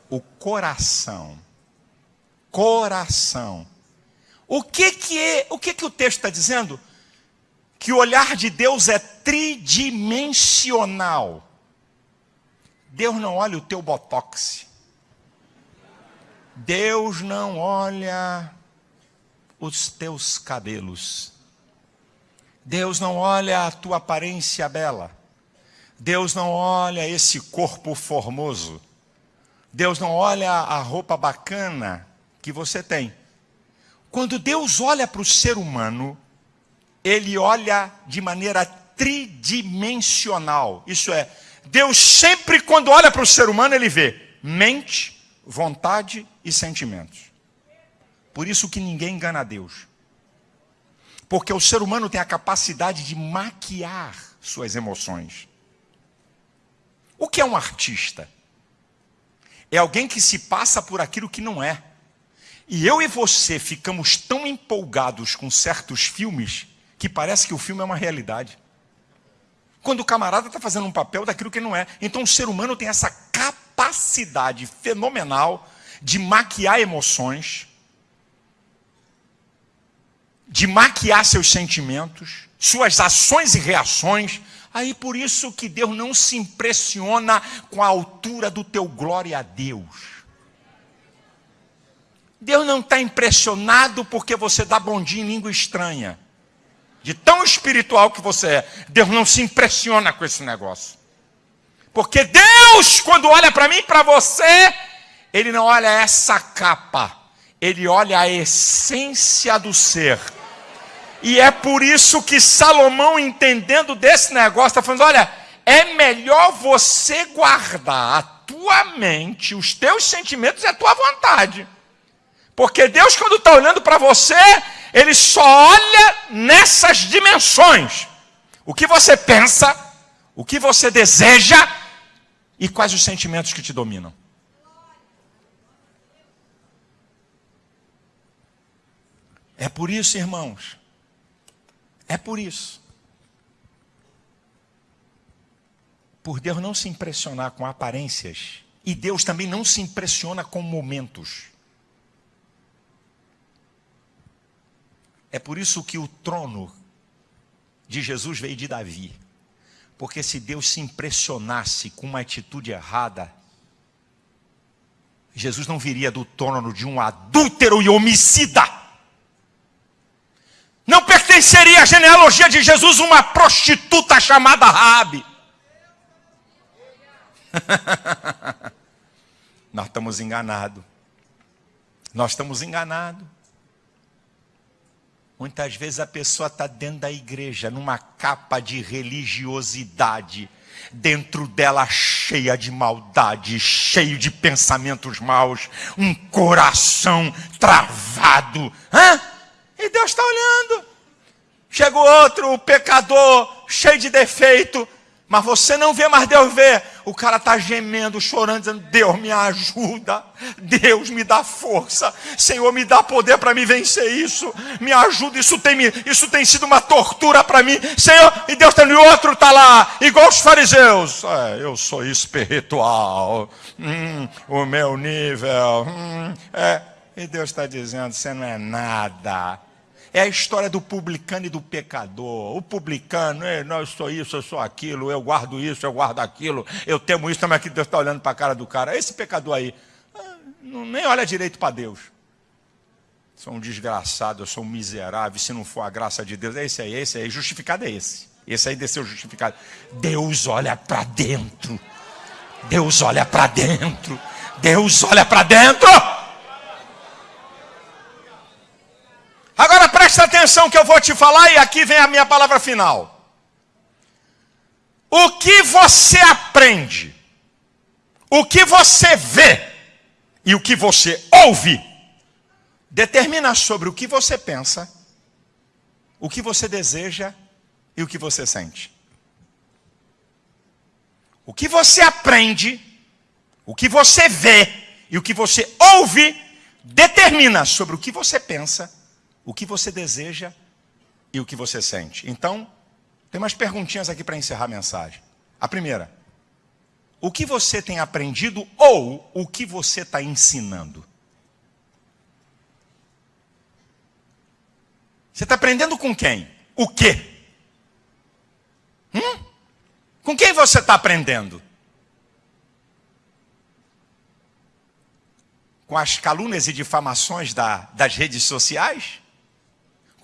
o coração. Coração. O que que é, o que que o texto está dizendo? Que o olhar de Deus é tridimensional. Deus não olha o teu botox. Deus não olha os teus cabelos. Deus não olha a tua aparência bela. Deus não olha esse corpo formoso. Deus não olha a roupa bacana que você tem. Quando Deus olha para o ser humano, ele olha de maneira tridimensional. Isso é, Deus sempre quando olha para o ser humano, ele vê mente, vontade e sentimentos. Por isso que ninguém engana a Deus. Porque o ser humano tem a capacidade de maquiar suas emoções. O que é um artista? É alguém que se passa por aquilo que não é. E eu e você ficamos tão empolgados com certos filmes que parece que o filme é uma realidade. Quando o camarada está fazendo um papel daquilo que não é. Então o ser humano tem essa capacidade fenomenal de maquiar emoções, de maquiar seus sentimentos, suas ações e reações, Aí por isso que Deus não se impressiona com a altura do teu glória a Deus. Deus não está impressionado porque você dá bom dia em língua estranha. De tão espiritual que você é. Deus não se impressiona com esse negócio. Porque Deus, quando olha para mim e para você, Ele não olha essa capa. Ele olha a essência do ser. E é por isso que Salomão, entendendo desse negócio, está falando: olha, é melhor você guardar a tua mente, os teus sentimentos e a tua vontade. Porque Deus, quando está olhando para você, Ele só olha nessas dimensões. O que você pensa, o que você deseja e quais os sentimentos que te dominam. É por isso, irmãos, é por isso. Por Deus não se impressionar com aparências, e Deus também não se impressiona com momentos. É por isso que o trono de Jesus veio de Davi. Porque se Deus se impressionasse com uma atitude errada, Jesus não viria do trono de um adúltero e homicida. Não pertenceria à genealogia de Jesus uma prostituta chamada Rabi. Nós estamos enganados. Nós estamos enganados. Muitas vezes a pessoa está dentro da igreja, numa capa de religiosidade, dentro dela cheia de maldade, cheio de pensamentos maus, um coração travado. Hã? E Deus está olhando. Chega outro, o pecador, cheio de defeito, mas você não vê, mas Deus vê. O cara está gemendo, chorando, dizendo: Deus me ajuda, Deus me dá força, Senhor me dá poder para me vencer isso, me ajuda. Isso tem, isso tem sido uma tortura para mim, Senhor. E Deus está no outro, está lá, igual os fariseus. É, eu sou espiritual, hum, o meu nível. Hum, é. E Deus está dizendo: Você não é nada. É a história do publicano e do pecador. O publicano, não, eu sou isso, eu sou aquilo, eu guardo isso, eu guardo aquilo, eu temo isso, mas aqui Deus está olhando para a cara do cara. Esse pecador aí, ah, nem olha direito para Deus. Sou um desgraçado, eu sou um miserável, se não for a graça de Deus, é esse aí, é esse aí, justificado é esse. Esse aí desceu justificado. Deus olha para dentro. Deus olha para dentro. Deus olha para dentro. Agora presta atenção que eu vou te falar e aqui vem a minha palavra final. O que você aprende, o que você vê e o que você ouve determina sobre o que você pensa, o que você deseja e o que você sente. O que você aprende, o que você vê e o que você ouve determina sobre o que você pensa, o que você deseja e o que você sente. Então, tem umas perguntinhas aqui para encerrar a mensagem. A primeira, o que você tem aprendido ou o que você está ensinando? Você está aprendendo com quem? O quê? Hum? Com quem você está aprendendo? Com as calúnias e difamações da, das redes sociais?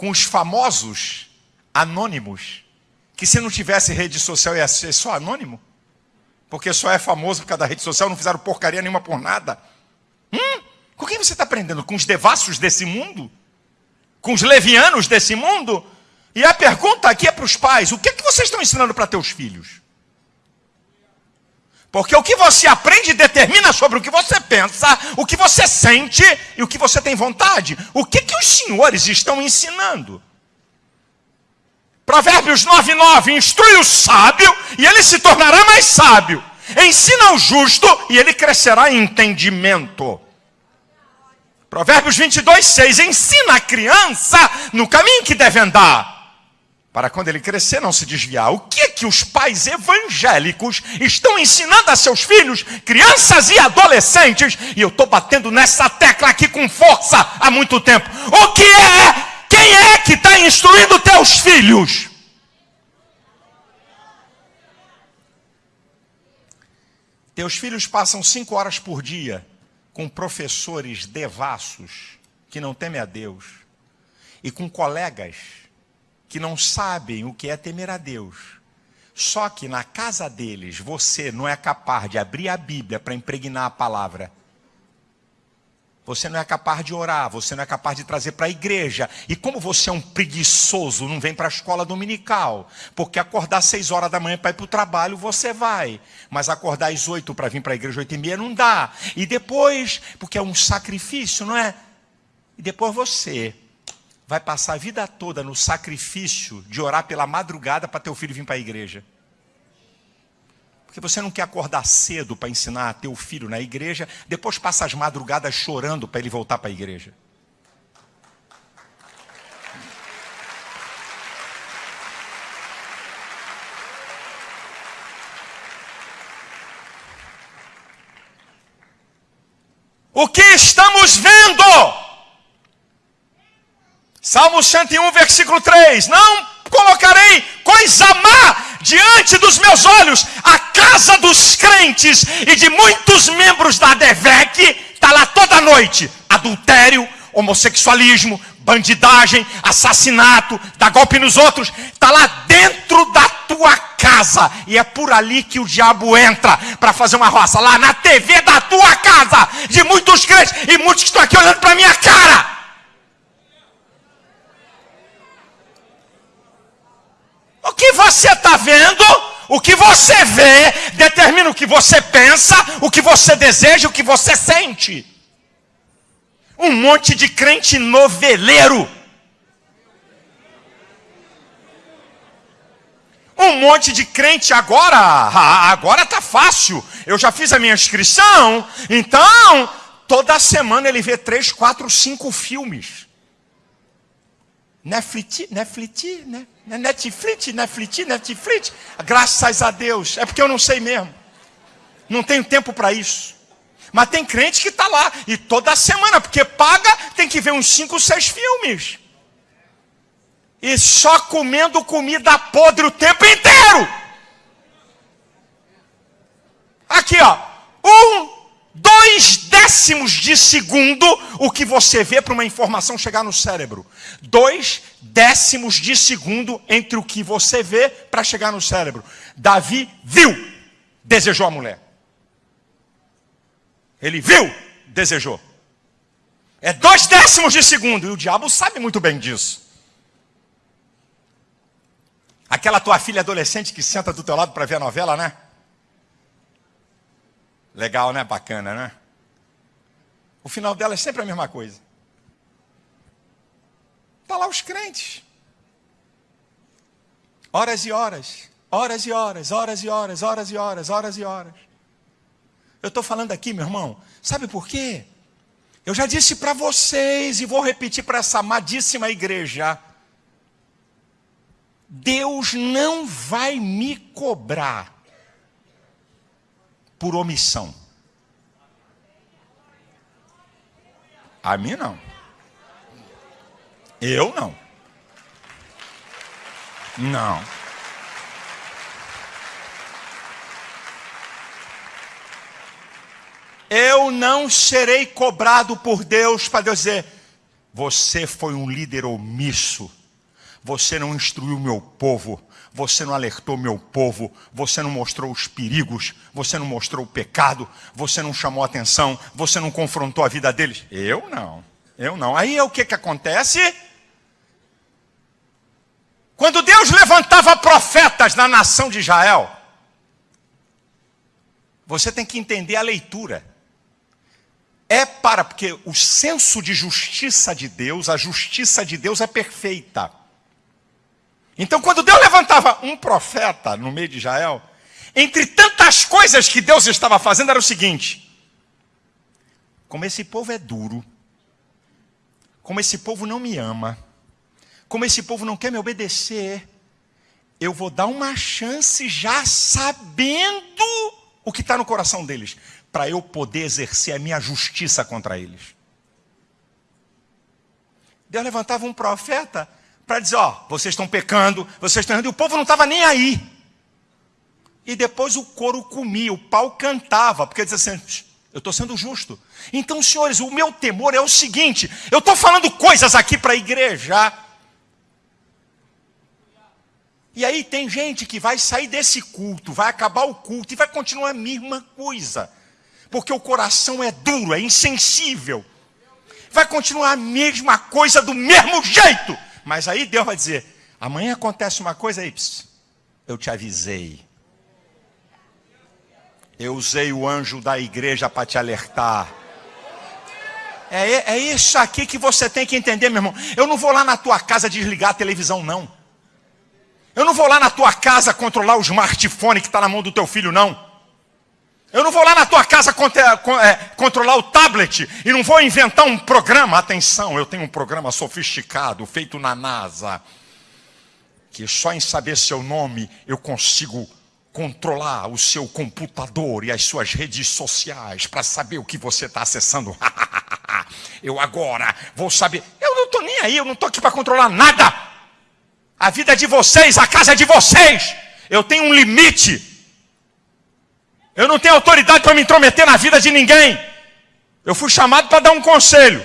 Com os famosos anônimos, que se não tivesse rede social ia ser só anônimo, porque só é famoso por causa da rede social, não fizeram porcaria nenhuma por nada. Hum? Com quem você está aprendendo? Com os devassos desse mundo? Com os levianos desse mundo? E a pergunta aqui é para os pais: o que, é que vocês estão ensinando para teus filhos? Porque o que você aprende determina sobre o que você pensa, o que você sente e o que você tem vontade. O que, que os senhores estão ensinando? Provérbios 9,9: instrui o sábio e ele se tornará mais sábio. Ensina o justo e ele crescerá em entendimento. Provérbios 22, 6: ensina a criança no caminho que deve andar para quando ele crescer não se desviar. O que que os pais evangélicos estão ensinando a seus filhos, crianças e adolescentes? E eu estou batendo nessa tecla aqui com força há muito tempo. O que é? Quem é que está instruindo teus filhos? Teus filhos passam cinco horas por dia com professores devassos que não temem a Deus e com colegas que não sabem o que é temer a Deus. Só que na casa deles você não é capaz de abrir a Bíblia para impregnar a palavra. Você não é capaz de orar, você não é capaz de trazer para a igreja. E como você é um preguiçoso, não vem para a escola dominical. Porque acordar às seis horas da manhã para ir para o trabalho, você vai. Mas acordar às oito para vir para a igreja oito e meia não dá. E depois, porque é um sacrifício, não é? E depois você vai passar a vida toda no sacrifício de orar pela madrugada para teu filho vir para a igreja. Porque você não quer acordar cedo para ensinar teu filho na igreja, depois passa as madrugadas chorando para ele voltar para a igreja. O que estamos vendo? Salmo 101, versículo 3: Não colocarei coisa má diante dos meus olhos, a casa dos crentes e de muitos membros da DEVEC está toda noite: adultério, homossexualismo, bandidagem, assassinato, dar golpe nos outros, está lá dentro da tua casa. E é por ali que o diabo entra para fazer uma roça. Lá na TV da tua casa, de muitos crentes e muitos que estão aqui olhando para minha cara. Que você está vendo, o que você vê, determina o que você pensa, o que você deseja, o que você sente. Um monte de crente noveleiro. Um monte de crente agora, agora tá fácil. Eu já fiz a minha inscrição, então toda semana ele vê três, quatro, cinco filmes. Netflix, Netflix, né? Netflix, Netflix, Netflix. Graças a Deus. É porque eu não sei mesmo. Não tenho tempo para isso. Mas tem crente que está lá, e toda semana, porque paga, tem que ver uns 5, 6 filmes. E só comendo comida podre o tempo inteiro. Aqui, ó. Um, dois décimos de segundo o que você vê para uma informação chegar no cérebro. Dois décimos de segundo entre o que você vê para chegar no cérebro. Davi viu, desejou a mulher. Ele viu, desejou. É dois décimos de segundo. E o diabo sabe muito bem disso. Aquela tua filha adolescente que senta do teu lado para ver a novela, né? Legal, né? Bacana, né? O final dela é sempre a mesma coisa. Está lá os crentes. Horas e horas, horas e horas, horas e horas, horas e horas, horas e horas. Eu estou falando aqui, meu irmão, sabe por quê? Eu já disse para vocês e vou repetir para essa amadíssima igreja. Deus não vai me cobrar por omissão. A mim não. Eu não. Não. Eu não serei cobrado por Deus para dizer: você foi um líder omisso, você não instruiu meu povo, você não alertou meu povo, você não mostrou os perigos, você não mostrou o pecado, você não chamou atenção, você não confrontou a vida deles. Eu não, eu não. Aí é o que, que acontece? Quando Deus levantava profetas na nação de Israel, você tem que entender a leitura é para, porque o senso de justiça de Deus, a justiça de Deus é perfeita. Então, quando Deus levantava um profeta no meio de Israel, entre tantas coisas que Deus estava fazendo, era o seguinte: como esse povo é duro, como esse povo não me ama, como esse povo não quer me obedecer, eu vou dar uma chance já sabendo o que está no coração deles para eu poder exercer a minha justiça contra eles. Deus levantava um profeta para dizer: Ó, vocês estão pecando, vocês estão errando, e o povo não estava nem aí. E depois o coro comia, o pau cantava, porque dizia assim: eu estou sendo justo. Então, senhores, o meu temor é o seguinte: eu estou falando coisas aqui para a igreja. E aí tem gente que vai sair desse culto, vai acabar o culto e vai continuar a mesma coisa porque o coração é duro, é insensível. Vai continuar a mesma coisa do mesmo jeito. Mas aí Deus vai dizer: amanhã acontece uma coisa aí, eu te avisei. Eu usei o anjo da igreja para te alertar. É, é isso aqui que você tem que entender, meu irmão. Eu não vou lá na tua casa desligar a televisão, não. Eu não vou lá na tua casa controlar o smartphone que está na mão do teu filho, não. Eu não vou lá na tua casa é, controlar o tablet e não vou inventar um programa. Atenção, eu tenho um programa sofisticado feito na NASA, que só em saber seu nome eu consigo controlar o seu computador e as suas redes sociais para saber o que você está acessando. eu agora vou saber. Eu não estou nem aí, eu não estou aqui para controlar nada. A vida é de vocês, a casa é de vocês. Eu tenho um limite. Eu não tenho autoridade para me intrometer na vida de ninguém. Eu fui chamado para dar um conselho.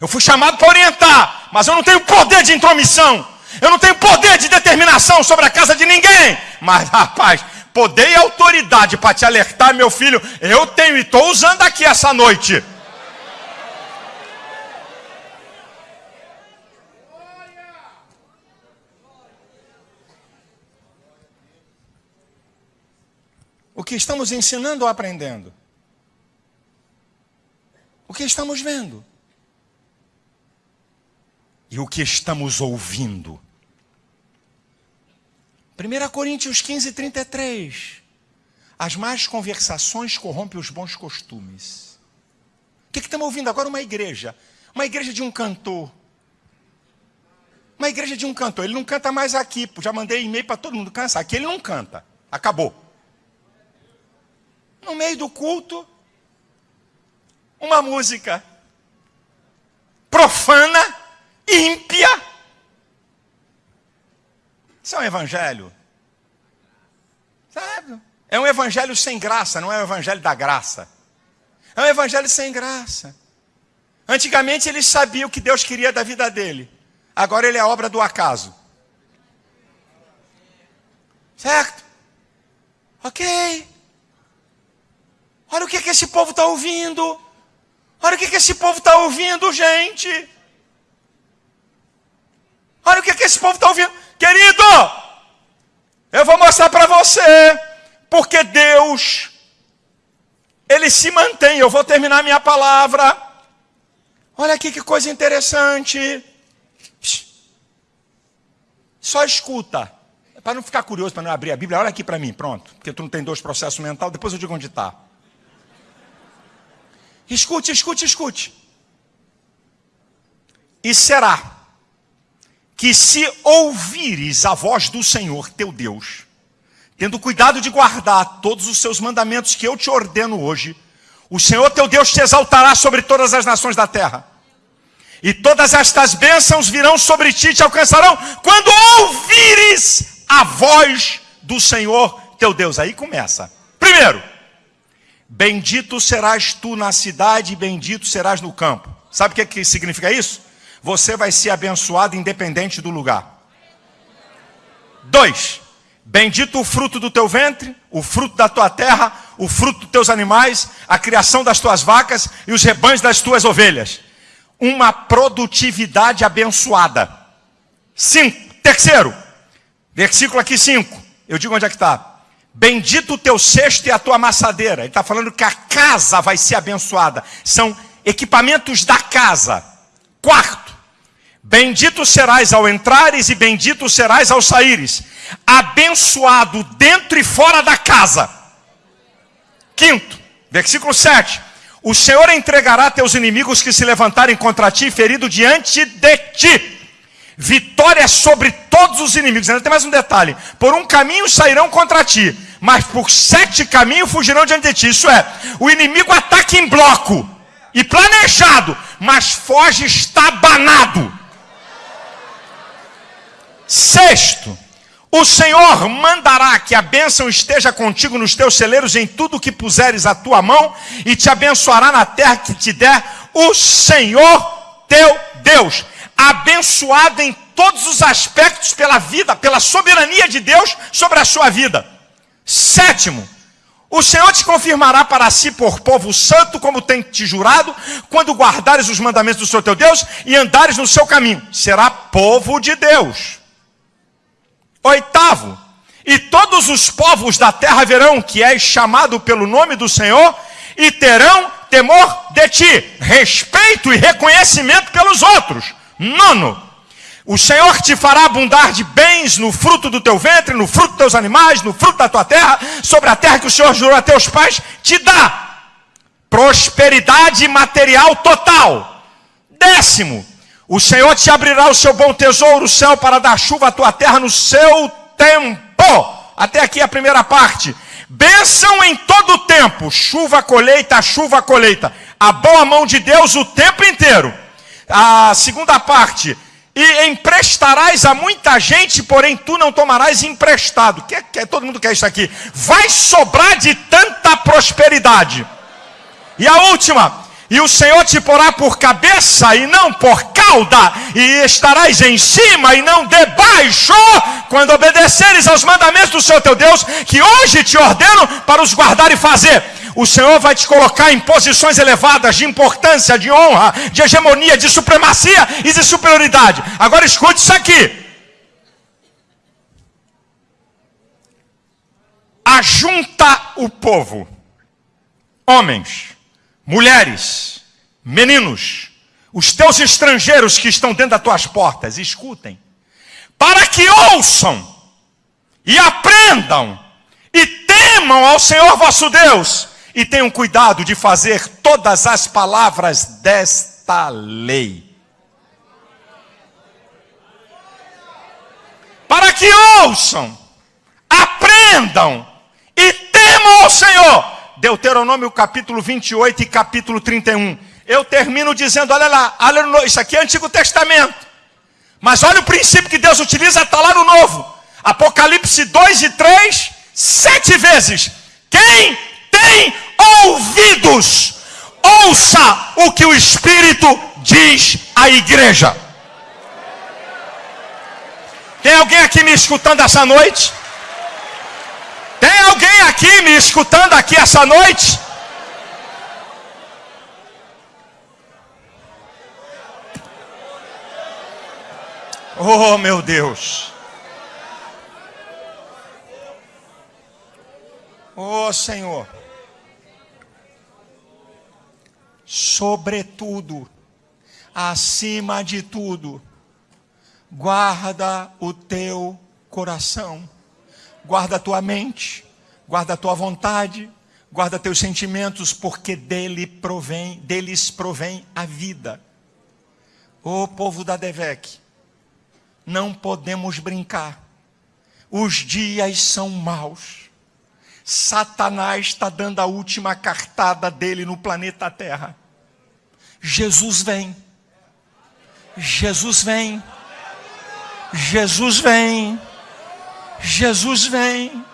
Eu fui chamado para orientar, mas eu não tenho poder de intromissão. Eu não tenho poder de determinação sobre a casa de ninguém. Mas, rapaz, poder e autoridade para te alertar, meu filho, eu tenho e estou usando aqui essa noite. Que estamos ensinando ou aprendendo? O que estamos vendo? E o que estamos ouvindo? 1 Coríntios 15, 33. As más conversações corrompem os bons costumes. O que, que estamos ouvindo agora? Uma igreja. Uma igreja de um cantor. Uma igreja de um cantor. Ele não canta mais aqui. Já mandei e-mail para todo mundo cansar. Aqui ele não canta. Acabou. No meio do culto, uma música profana, ímpia isso é um evangelho? Sabe? É um evangelho sem graça, não é um evangelho da graça. É um evangelho sem graça. Antigamente ele sabia o que Deus queria da vida dele. Agora ele é obra do acaso. Certo? Ok. Olha o que, que esse povo está ouvindo. Olha o que, que esse povo está ouvindo, gente. Olha o que, que esse povo está ouvindo. Querido, eu vou mostrar para você, porque Deus, Ele se mantém. Eu vou terminar minha palavra. Olha aqui que coisa interessante. Só escuta. Para não ficar curioso, para não abrir a Bíblia, olha aqui para mim, pronto. Porque tu não tem dois processos mentais, depois eu digo onde está. Escute, escute, escute. E será que se ouvires a voz do Senhor teu Deus, tendo cuidado de guardar todos os seus mandamentos que eu te ordeno hoje, o Senhor teu Deus te exaltará sobre todas as nações da terra. E todas estas bênçãos virão sobre ti e te alcançarão quando ouvires a voz do Senhor teu Deus. Aí começa. Primeiro, bendito serás tu na cidade e bendito serás no campo. Sabe o que, que significa isso? você vai ser abençoado independente do lugar. Dois, bendito o fruto do teu ventre, o fruto da tua terra, o fruto dos teus animais, a criação das tuas vacas e os rebanhos das tuas ovelhas. Uma produtividade abençoada. Cinco, terceiro, versículo aqui cinco, eu digo onde é que está. Bendito o teu cesto e a tua amassadeira. Ele está falando que a casa vai ser abençoada. São equipamentos da casa. Quarto, Bendito serás ao entrares e bendito serás ao saíres. Abençoado dentro e fora da casa. Quinto, versículo 7. O Senhor entregará teus inimigos que se levantarem contra ti, ferido diante de ti. Vitória sobre todos os inimigos. Ainda tem mais um detalhe: por um caminho sairão contra ti, mas por sete caminhos fugirão diante de ti. Isso é, o inimigo ataca em bloco e planejado, mas foge estabanado. Sexto, o Senhor mandará que a bênção esteja contigo nos teus celeiros em tudo que puseres a tua mão e te abençoará na terra que te der o Senhor teu Deus. Abençoado em todos os aspectos pela vida, pela soberania de Deus sobre a sua vida. Sétimo, o Senhor te confirmará para si por povo santo, como tem te jurado, quando guardares os mandamentos do Senhor teu Deus e andares no seu caminho. Será povo de Deus. Oitavo, e todos os povos da terra verão que és chamado pelo nome do Senhor e terão temor de ti, respeito e reconhecimento pelos outros. Nono, o Senhor te fará abundar de bens no fruto do teu ventre, no fruto dos teus animais, no fruto da tua terra, sobre a terra que o Senhor jurou a teus pais, te dá prosperidade material total. Décimo, o Senhor te abrirá o seu bom tesouro, o céu, para dar chuva à tua terra no seu tempo. Até aqui a primeira parte. Bênção em todo o tempo, chuva, colheita, chuva, colheita. A boa mão de Deus o tempo inteiro. A segunda parte. E emprestarás a muita gente, porém tu não tomarás emprestado. Que, que, todo mundo quer isso aqui. Vai sobrar de tanta prosperidade E a última, e o Senhor te porá por cabeça e não por cauda, e estarás em cima e não debaixo, quando obedeceres aos mandamentos do Senhor teu Deus, que hoje te ordeno para os guardar e fazer. O Senhor vai te colocar em posições elevadas de importância, de honra, de hegemonia, de supremacia e de superioridade. Agora escute isso aqui. Ajunta o povo, homens, mulheres, meninos, os teus estrangeiros que estão dentro das tuas portas, escutem, para que ouçam e aprendam e temam ao Senhor vosso Deus e tenham cuidado de fazer todas as palavras desta lei. Para que ouçam, aprendam e temam ao Senhor Deuteronômio capítulo 28 e capítulo 31. Eu termino dizendo, olha lá, isso aqui é Antigo Testamento. Mas olha o princípio que Deus utiliza, está lá no Novo. Apocalipse 2 e 3, sete vezes. Quem tem ouvidos, ouça o que o Espírito diz à igreja. Tem alguém aqui me escutando essa noite? Tem alguém aqui me escutando aqui essa noite? Oh, meu Deus. Oh, Senhor. Sobretudo, acima de tudo, guarda o teu coração guarda a tua mente, guarda a tua vontade, guarda teus sentimentos, porque dele provém, deles provém a vida. Ô povo da Devec, não podemos brincar. Os dias são maus. Satanás está dando a última cartada dele no planeta Terra. Jesus vem. Jesus vem. Jesus vem. Jesus vem.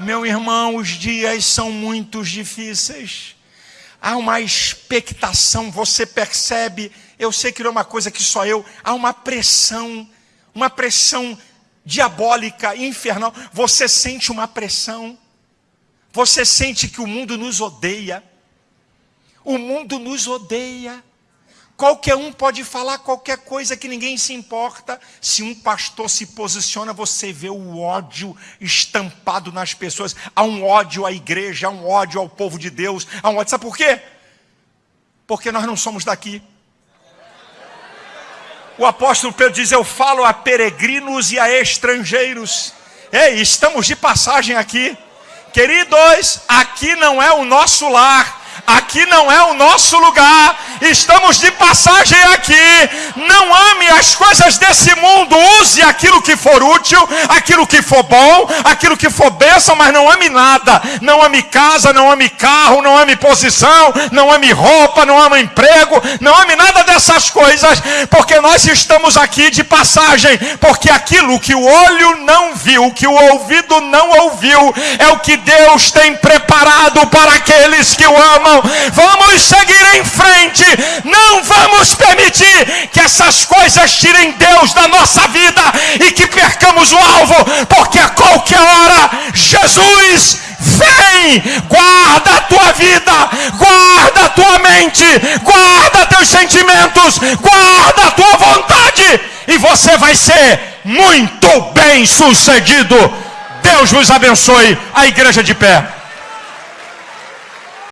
Meu irmão, os dias são muito difíceis. Há uma expectação, você percebe, eu sei que não é uma coisa que só eu, há uma pressão, uma pressão diabólica, infernal. Você sente uma pressão. Você sente que o mundo nos odeia. O mundo nos odeia. Qualquer um pode falar qualquer coisa que ninguém se importa. Se um pastor se posiciona, você vê o ódio estampado nas pessoas. Há um ódio à igreja, há um ódio ao povo de Deus. Há um ódio. Sabe por quê? Porque nós não somos daqui. O apóstolo Pedro diz: Eu falo a peregrinos e a estrangeiros. Ei, estamos de passagem aqui. Queridos, aqui não é o nosso lar aqui não é o nosso lugar, estamos de passagem aqui. Não ame as coisas desse mundo, use aquilo que for útil, aquilo que for bom, aquilo que for bênção, mas não ame nada. Não ame casa, não ame carro, não ame posição, não ame roupa, não ame emprego, não ame nada dessas coisas, porque nós estamos aqui de passagem, porque aquilo que o olho não viu, que o ouvido não ouviu, é o que Deus tem preparado para aqueles que o amam vamos seguir em frente, não vamos permitir que essas coisas tirem Deus da nossa vida e que percamos o alvo, porque a qualquer hora Jesus vem, guarda a tua vida, guarda a tua mente, guarda teus sentimentos, guarda a tua vontade, e você vai ser muito bem sucedido. Deus vos abençoe, a igreja de pé.